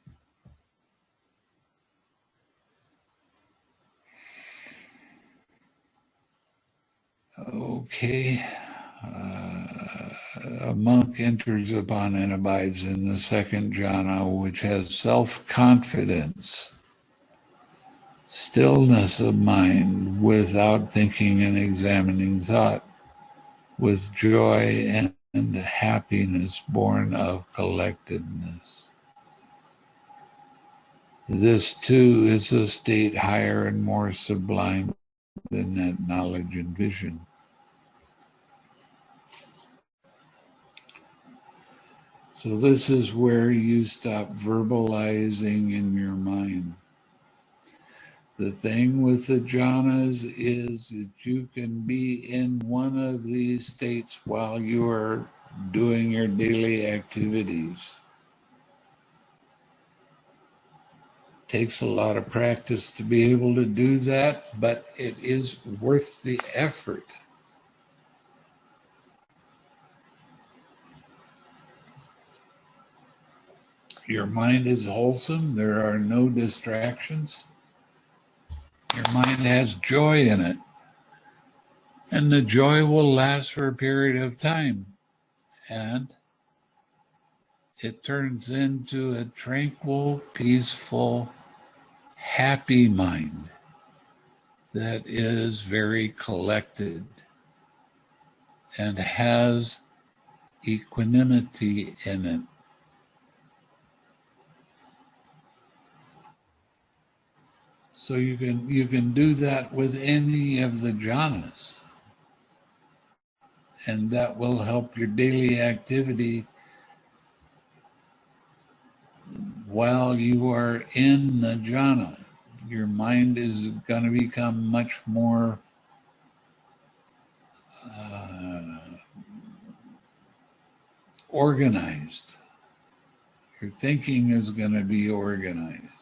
Okay. Uh, a monk enters upon and abides in the second jhana, which has self-confidence, stillness of mind without thinking and examining thought, with joy and, and happiness born of collectedness. This too is a state higher and more sublime than that knowledge and vision. So this is where you stop verbalizing in your mind. The thing with the jhanas is that you can be in one of these states while you are doing your daily activities. Takes a lot of practice to be able to do that, but it is worth the effort. Your mind is wholesome. There are no distractions. Your mind has joy in it. And the joy will last for a period of time. And it turns into a tranquil, peaceful, happy mind that is very collected and has equanimity in it. So you can you can do that with any of the jhanas. And that will help your daily activity while you are in the jhana. Your mind is going to become much more uh, organized. Your thinking is going to be organized.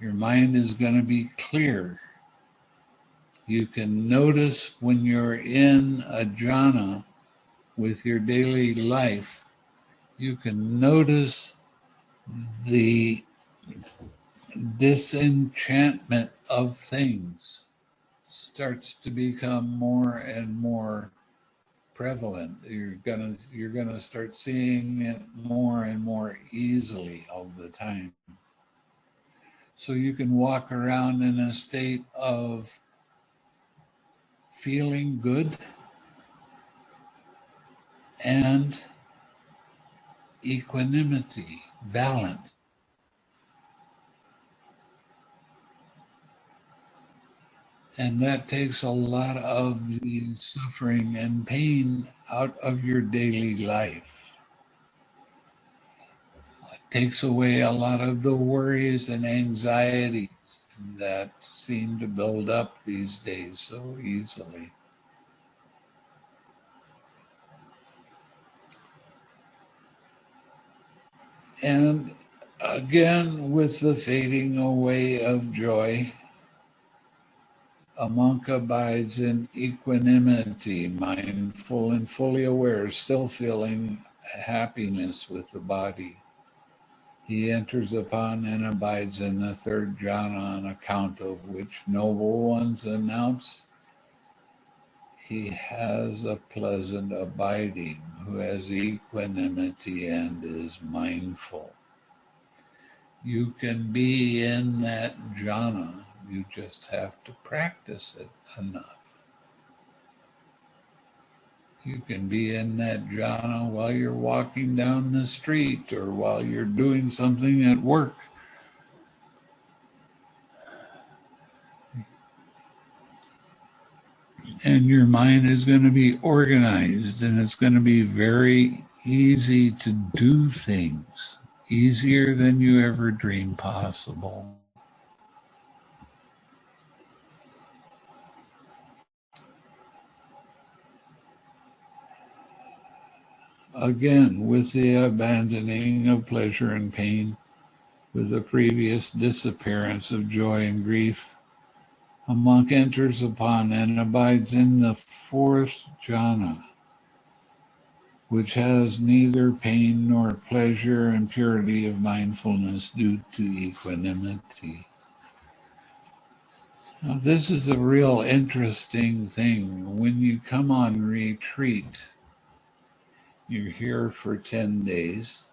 Your mind is going to be clear. You can notice when you're in a jhana with your daily life, you can notice the disenchantment of things starts to become more and more prevalent. You're gonna you're gonna start seeing it more and more easily all the time. So you can walk around in a state of feeling good and equanimity, balance. And that takes a lot of the suffering and pain out of your daily life takes away a lot of the worries and anxieties that seem to build up these days so easily. And again, with the fading away of joy, a monk abides in equanimity, mindful and fully aware, still feeling happiness with the body He enters upon and abides in the third jhana on account of which noble ones announce he has a pleasant abiding who has equanimity and is mindful. You can be in that jhana, you just have to practice it enough. You can be in that jhana while you're walking down the street or while you're doing something at work. and your mind is going to be organized and it's going to be very easy to do things, easier than you ever dreamed possible. Again, with the abandoning of pleasure and pain, with the previous disappearance of joy and grief, a monk enters upon and abides in the fourth jhana, which has neither pain nor pleasure and purity of mindfulness due to equanimity. Now, this is a real interesting thing. When you come on retreat, you're here for 10 days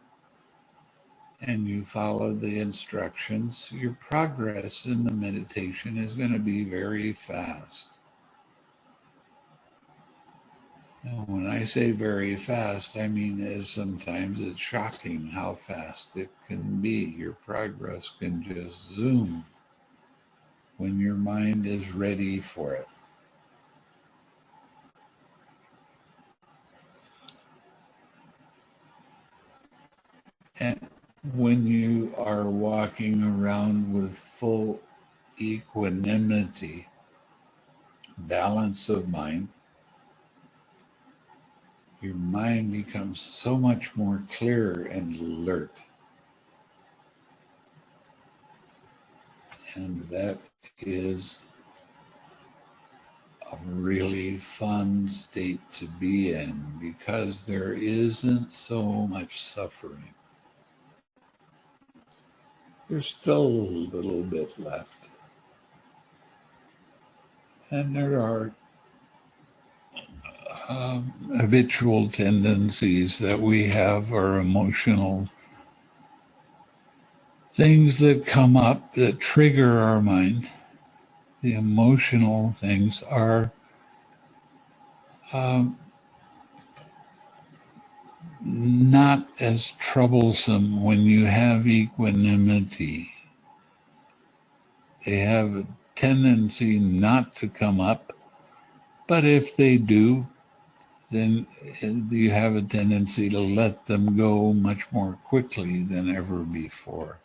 and you follow the instructions, your progress in the meditation is going to be very fast. Now, when I say very fast, I mean is sometimes it's shocking how fast it can be. Your progress can just zoom when your mind is ready for it. When you are walking around with full equanimity, balance of mind, your mind becomes so much more clear and alert. And that is a really fun state to be in because there isn't so much suffering. There's still a little bit left. And there are um, habitual tendencies that we have, or emotional things that come up that trigger our mind. The emotional things are um, not as troublesome when you have equanimity. They have a tendency not to come up, but if they do, then uh, you have a tendency to let them go much more quickly than ever before.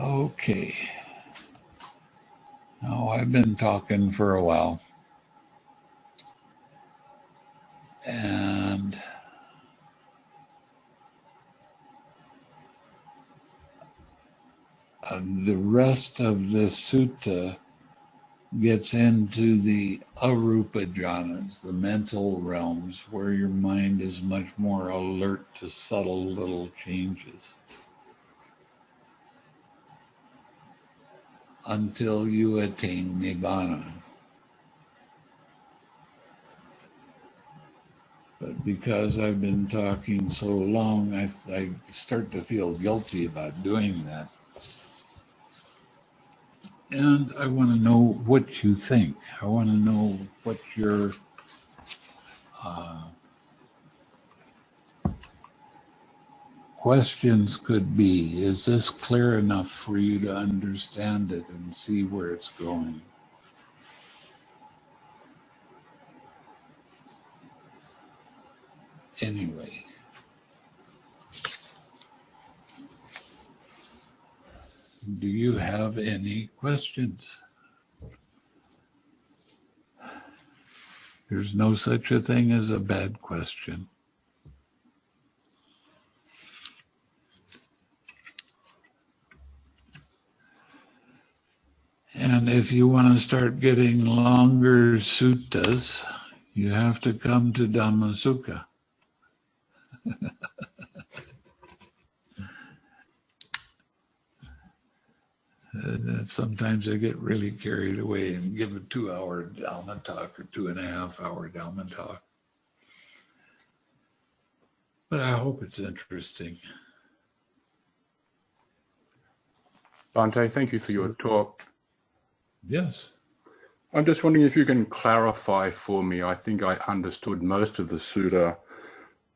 Okay. Oh, I've been talking for a while. And uh, the rest of this sutta gets into the arupa jhanas, the mental realms, where your mind is much more alert to subtle little changes. Until you attain Nibbana. But because I've been talking so long, I, I start to feel guilty about doing that. And I want to know what you think. I want to know what your uh, questions could be, is this clear enough for you to understand it and see where it's going? Anyway. Do you have any questions? There's no such a thing as a bad question. And if you want to start getting longer suttas, You have to come to Dhamma Sukha. Sometimes I get really carried away and give a two hour Dhamma talk or two and a half hour Dhamma talk. But I hope it's interesting. Bhante, thank you for your talk. Yes. I'm just wondering if you can clarify for me. I think I understood most of the sutta,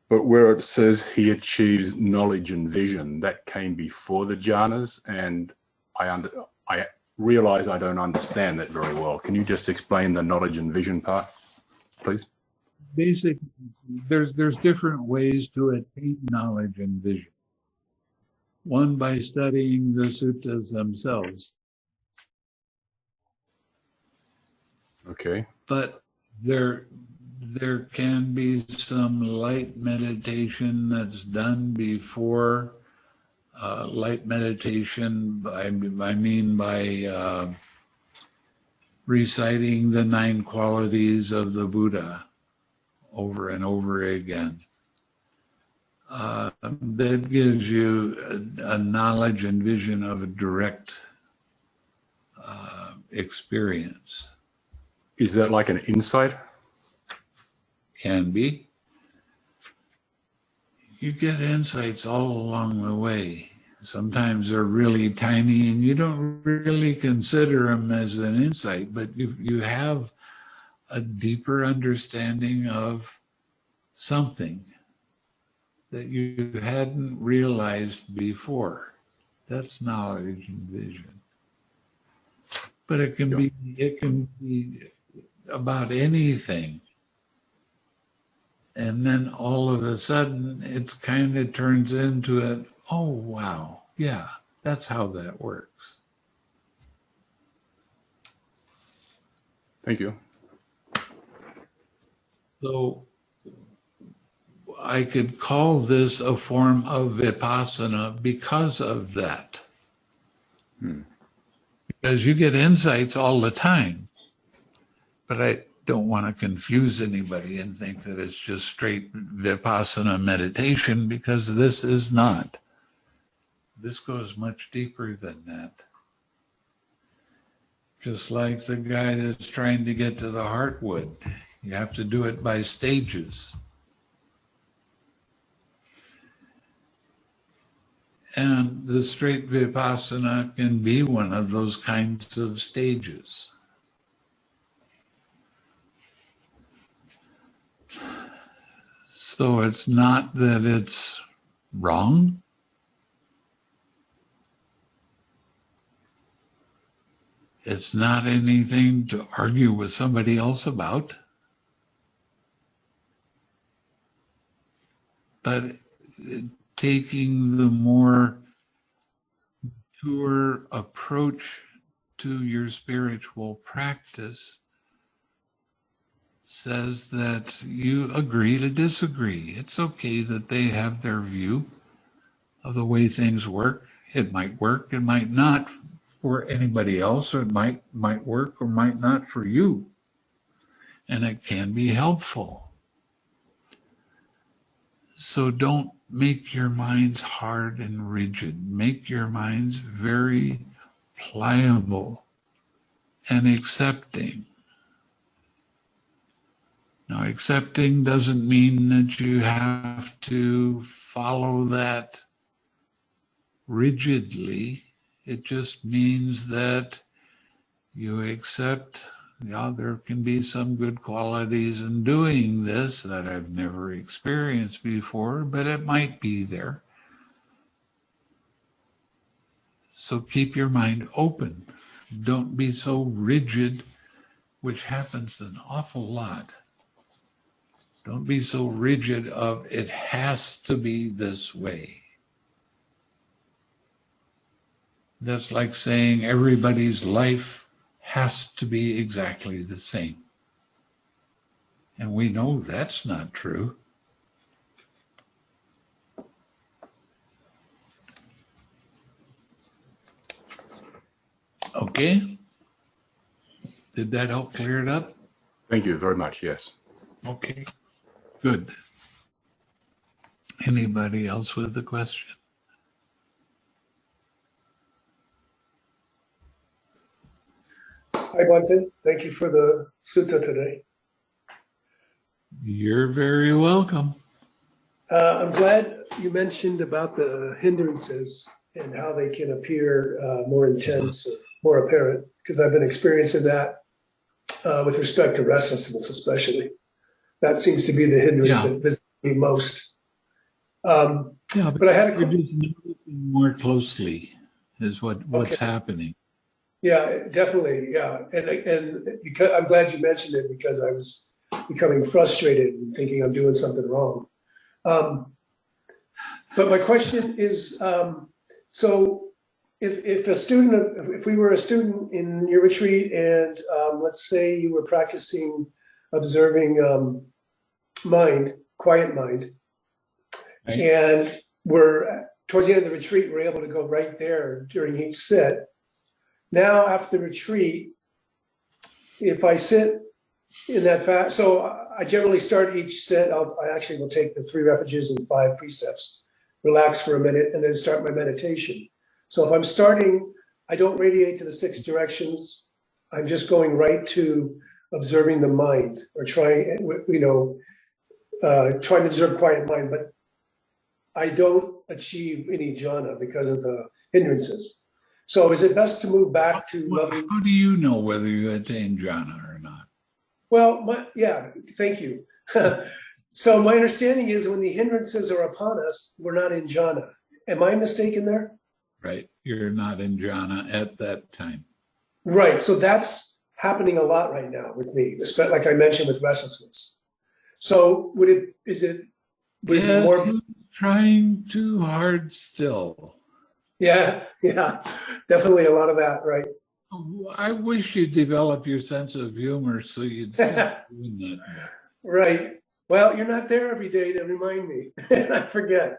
but where it says he achieves knowledge and vision, that came before the jhanas, and I under I realize I don't understand that very well. Can you just explain the knowledge and vision part, please? Basic, there's there's different ways to attain knowledge and vision. One by studying the suttas themselves. Okay. But there there can be some light meditation that's done before uh, light meditation. I, I mean by uh, reciting the nine qualities of the Buddha over and over again. Uh, that gives you a, a, knowledge and vision of a direct uh, experience. Is that like an insight? Can be. You get insights all along the way. Sometimes they're really tiny and you don't really consider them as an insight, but you, you have a deeper understanding of something that you hadn't realized before. That's knowledge and vision. But it can be it can be about anything. And then all of a sudden, it kind of turns into it. Oh, wow. Yeah, that's how that works. Thank you. So I could call this a form of vipassana because of that. Hmm. Because you get insights all the time. But I don't want to confuse anybody and think that it's just straight vipassana meditation because this is not. This goes much deeper than that. Just like the guy that's trying to get to the heartwood, you have to do it by stages. And the straight vipassana can be one of those kinds of stages. So it's not that it's wrong. It's not anything to argue with somebody else about. But taking the more mature approach to your spiritual practice says that you agree to disagree. It's okay that they have their view of the way things work. It might work, it might not for anybody else, it might might work or might not for you. And it can be helpful. So don't make your minds hard and rigid. Make your minds very pliable and accepting now, accepting doesn't mean that you have to follow that rigidly. It just means that you accept, yeah, there can be some good qualities in doing this that I've never experienced before, but it might be there. So keep your mind open. Don't be so rigid, which happens an awful lot. Don't be so rigid of it has to be this way. That's like saying everybody's life has to be exactly the same. And we know that's not true. Okay. Did that help clear it up? Thank you very much. Yes. Okay, good. Anybody else with a question? Hi, Bhante. Thank you for the sutta today. You're very welcome. Uh, I'm glad you mentioned about the hindrances and how they can appear uh, more intense, more apparent, because I've been experiencing that uh, with respect to restlessness, especially. That seems to be the hindrance Yeah. that visits me most. Um, Yeah, but but I had a noticing more closely is what, what's Okay. happening. Yeah, definitely. Yeah. And, and because I'm glad you mentioned it because I was becoming frustrated and thinking I'm doing something wrong. Um, but my question is, um, so if, if a student, if we were a student in your retreat and, um, let's say you were practicing observing, um, mind, quiet mind, Right. and we're towards the end of the retreat, we're able to go right there during each sit. Now, after the retreat, if I sit in that fast, so I generally start each set, I'll, I actually will take the three refuges and five precepts, relax for a minute, and then start my meditation. So if I'm starting, I don't radiate to the six directions. I'm just going right to observing the mind or trying, you know, uh, trying to observe quiet mind, but I don't achieve any jhana because of the hindrances. So is it best to move back to Well, loving? how do you know whether you attain jhana or not? Well, my, yeah, thank you. so my understanding is when the hindrances are upon us, we're not in jhana. Am I mistaken there? Right? You're not in jhana at that time. Right. So that's happening a lot right now with me, especially like I mentioned with restlessness. So would it, is it, would it Yeah, more, trying too hard still. yeah, yeah, definitely a lot of that, right? I wish you'd develop your sense of humor so you'd stop doing that. Right. Well, you're not there every day to remind me. And I forget.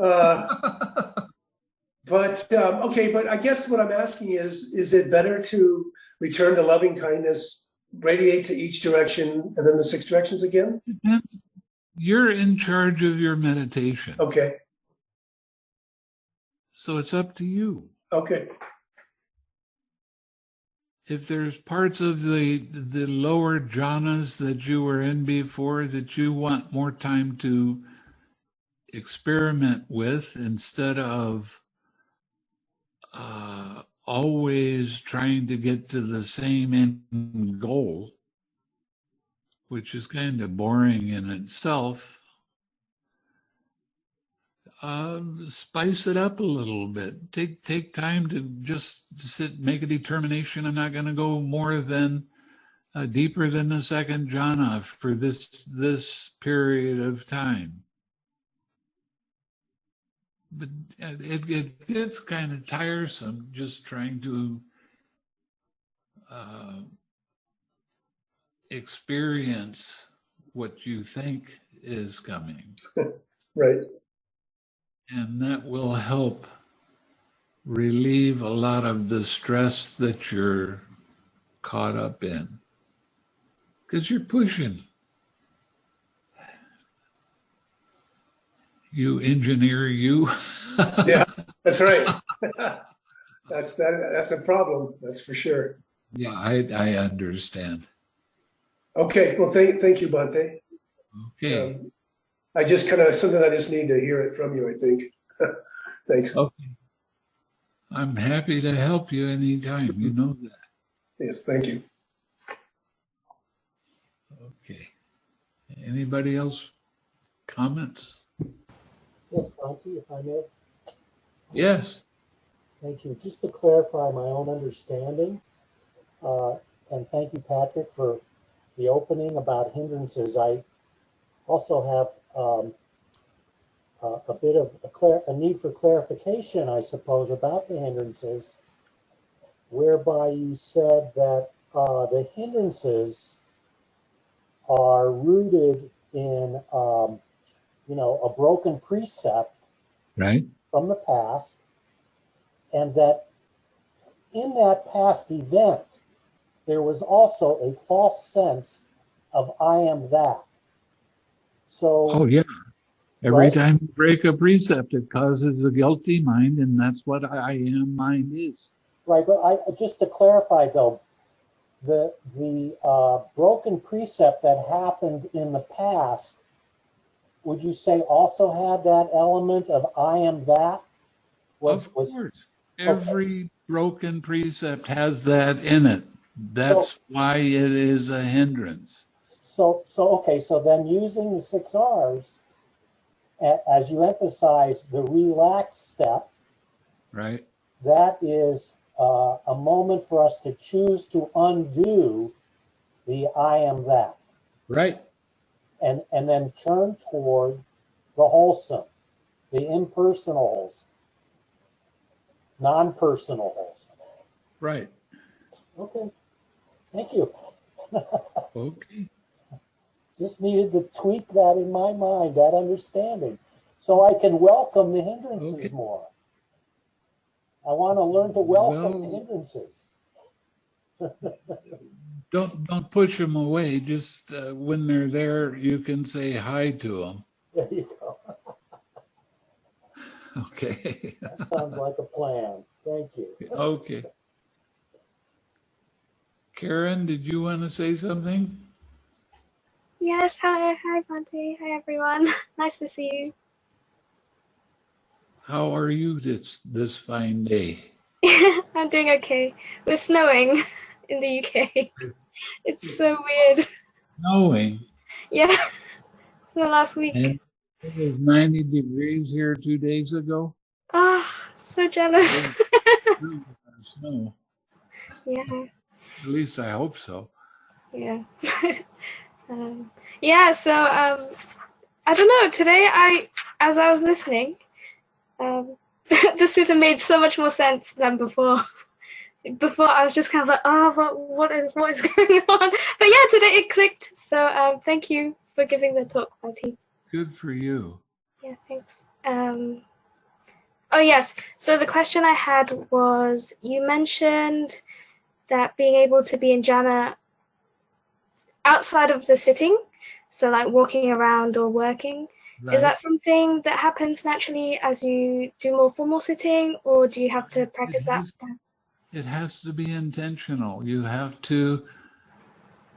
Uh, but um, okay, but I guess what I'm asking is, is it better to return to loving kindness, radiate to each direction, and then the six directions again? You're in charge of your meditation, Okay. so it's up to you. Okay. If there's parts of the the lower jhanas that you were in before that you want more time to experiment with instead of uh, always trying to get to the same end goal, which is kind of boring in itself, uh, spice it up a little bit. Take take time to just sit, make a determination. I'm not going to go more than uh, deeper than the second jhana for this this period of time. But uh, it, it gets kind of tiresome just trying to uh, experience what you think is coming. Right. And that will help relieve a lot of the stress that you're caught up in. Because you're pushing. You engineer you. Yeah, that's right. that's that. That's a problem. That's for sure. yeah, I, I understand. Okay. Well, thank thank you, Bhante. Okay. Um, I just kind of something I just need to hear it from you. I think. Thanks. Okay. I'm happy to help you anytime. You know that. Yes. Thank you. Okay. Anybody else comments? Yes, Monty, if I may. Yes. Thank you. Just to clarify my own understanding, uh, and thank you, Patrick, for the opening about hindrances. I also have um, uh, a bit of a, clar- a need for clarification, I suppose, about the hindrances, whereby you said that uh, the hindrances are rooted in, um, you know, a broken precept Right? from the past, and that in that past event, there was also a false sense of I am that. So. Oh, yeah. Every Right. time you break a precept, it causes a guilty mind, and that's what I am mind is. Right, but I, just to clarify though, the, the, uh, broken precept that happened in the past, would you say also had that element of I am that? Was, Of was, course. Every broken precept has that in it. That's why it is a hindrance. so, so, okay, so then using the six Rs, as you emphasize the relax step, Right? that is, uh, a moment for us to choose to undo the I am that. Right. And and then turn toward the wholesome, the impersonal wholesome, non-personal wholesome. Right. Okay, thank you. Okay. Just needed to tweak that in my mind, that understanding, so I can welcome the hindrances Okay. more. I want to learn to welcome the Well- hindrances. Don't don't push them away. Just uh, when they're there, you can say hi to them. There you go. Okay. That sounds like a plan. Thank you. okay. Karen, did you want to say something? Yes, hi, hi, Bhante. Hi, everyone. nice to see you. How are you this this fine day? I'm doing okay. We're snowing in the UK. It's so weird. Snowing. Yeah, so last week. And it was 90 degrees here two days ago. Ah, so jealous. Snow. yeah, At least I hope so. yeah. um, yeah, so um, I don't know. Today, I, as I was listening, um, the sutta made so much more sense than before. Before I was just kind of like, oh, what, what is what is going on? But yeah, today it clicked. So um, thank you for giving the talk, Bhante. Good for you. Yeah, thanks. Um, oh, yes. So the question I had was you mentioned that being able to be in jhana outside of the sitting, so like walking around or working, Right? is that something that happens naturally as you do more formal sitting, or do you have to practice that? It has to be intentional. You have to,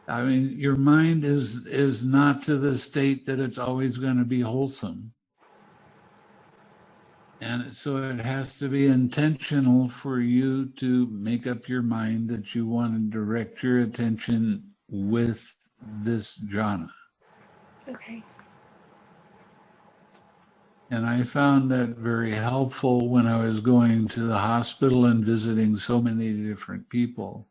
I mean, your mind is is not to the state that it's always going to be wholesome. And so it has to be intentional for you to make up your mind that you want to direct your attention with this jhana. Okay. And I found that very helpful when I was going to the hospital and visiting so many different people.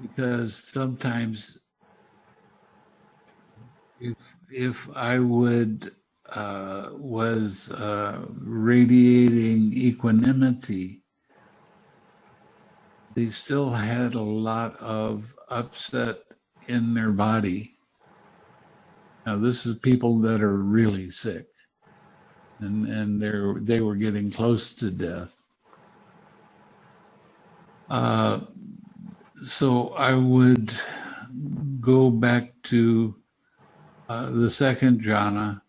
Because sometimes if, if I would, uh, was uh, radiating equanimity, they still had a lot of upset in their body. Now, this is people that are really sick, and and they're they were getting close to death. Uh, so I would go back to uh, the second jhana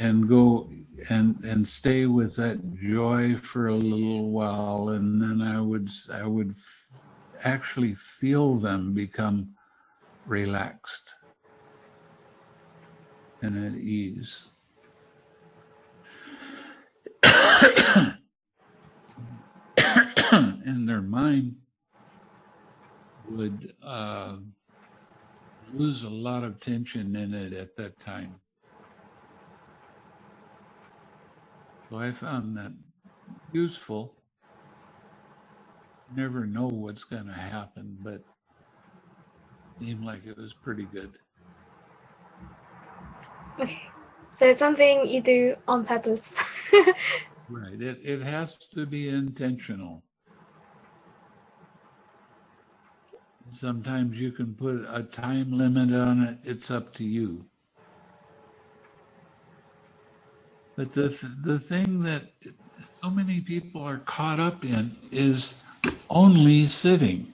and go and and stay with that joy for a little while, and then I would I would actually feel them become relaxed and at ease. and their mind would uh, lose a lot of tension in it at that time. So I found that useful. Never know what's going to happen, but seemed like it was pretty good. Okay. So it's something you do on purpose. Right. It, it has to be intentional. Sometimes you can put a time limit on it. It's up to you. But the, th- the thing that so many people are caught up in is only sitting.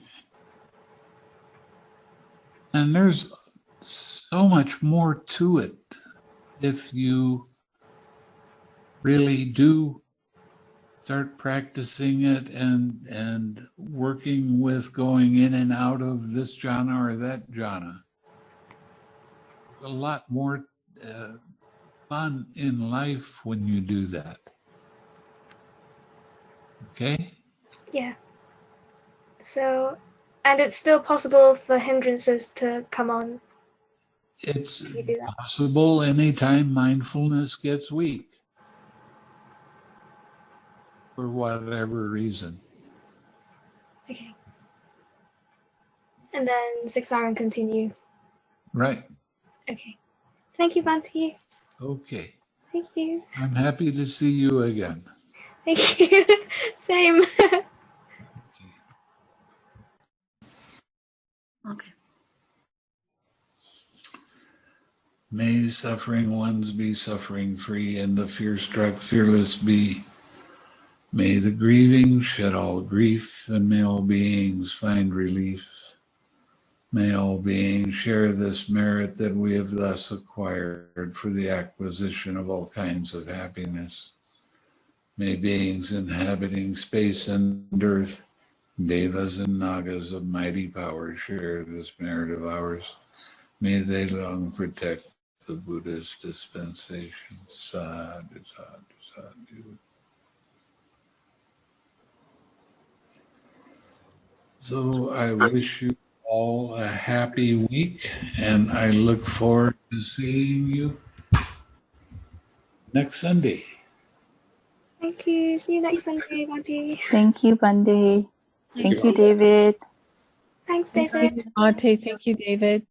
And there's so much more to it if you really do start practicing it and and working with going in and out of this jhana or that jhana. A lot more uh, fun in life when you do that. Okay? Yeah. So, and it's still possible for hindrances to come on It's if you do possible anytime mindfulness gets weak for whatever reason. Okay. And then six R and continue. Right. Okay. Thank you, Bhante. Okay. Thank you. I'm happy to see you again. Thank you. Same. May suffering ones be suffering free and the fear struck fearless be. May the grieving shed all grief and may all beings find relief. May all beings share this merit that we have thus acquired for the acquisition of all kinds of happiness. May beings inhabiting space and earth, devas and nagas of mighty power share this merit of ours. May they long protect the Buddha's dispensation. Sadhu, sadhu, sadhu. So I wish you all a happy week and I look forward to seeing you next Sunday. Thank you. See you next Sunday, Bhante. Thank you, Bhante. Thank you, David. Thanks, David. Thank David. you, Monte. Thank you, David.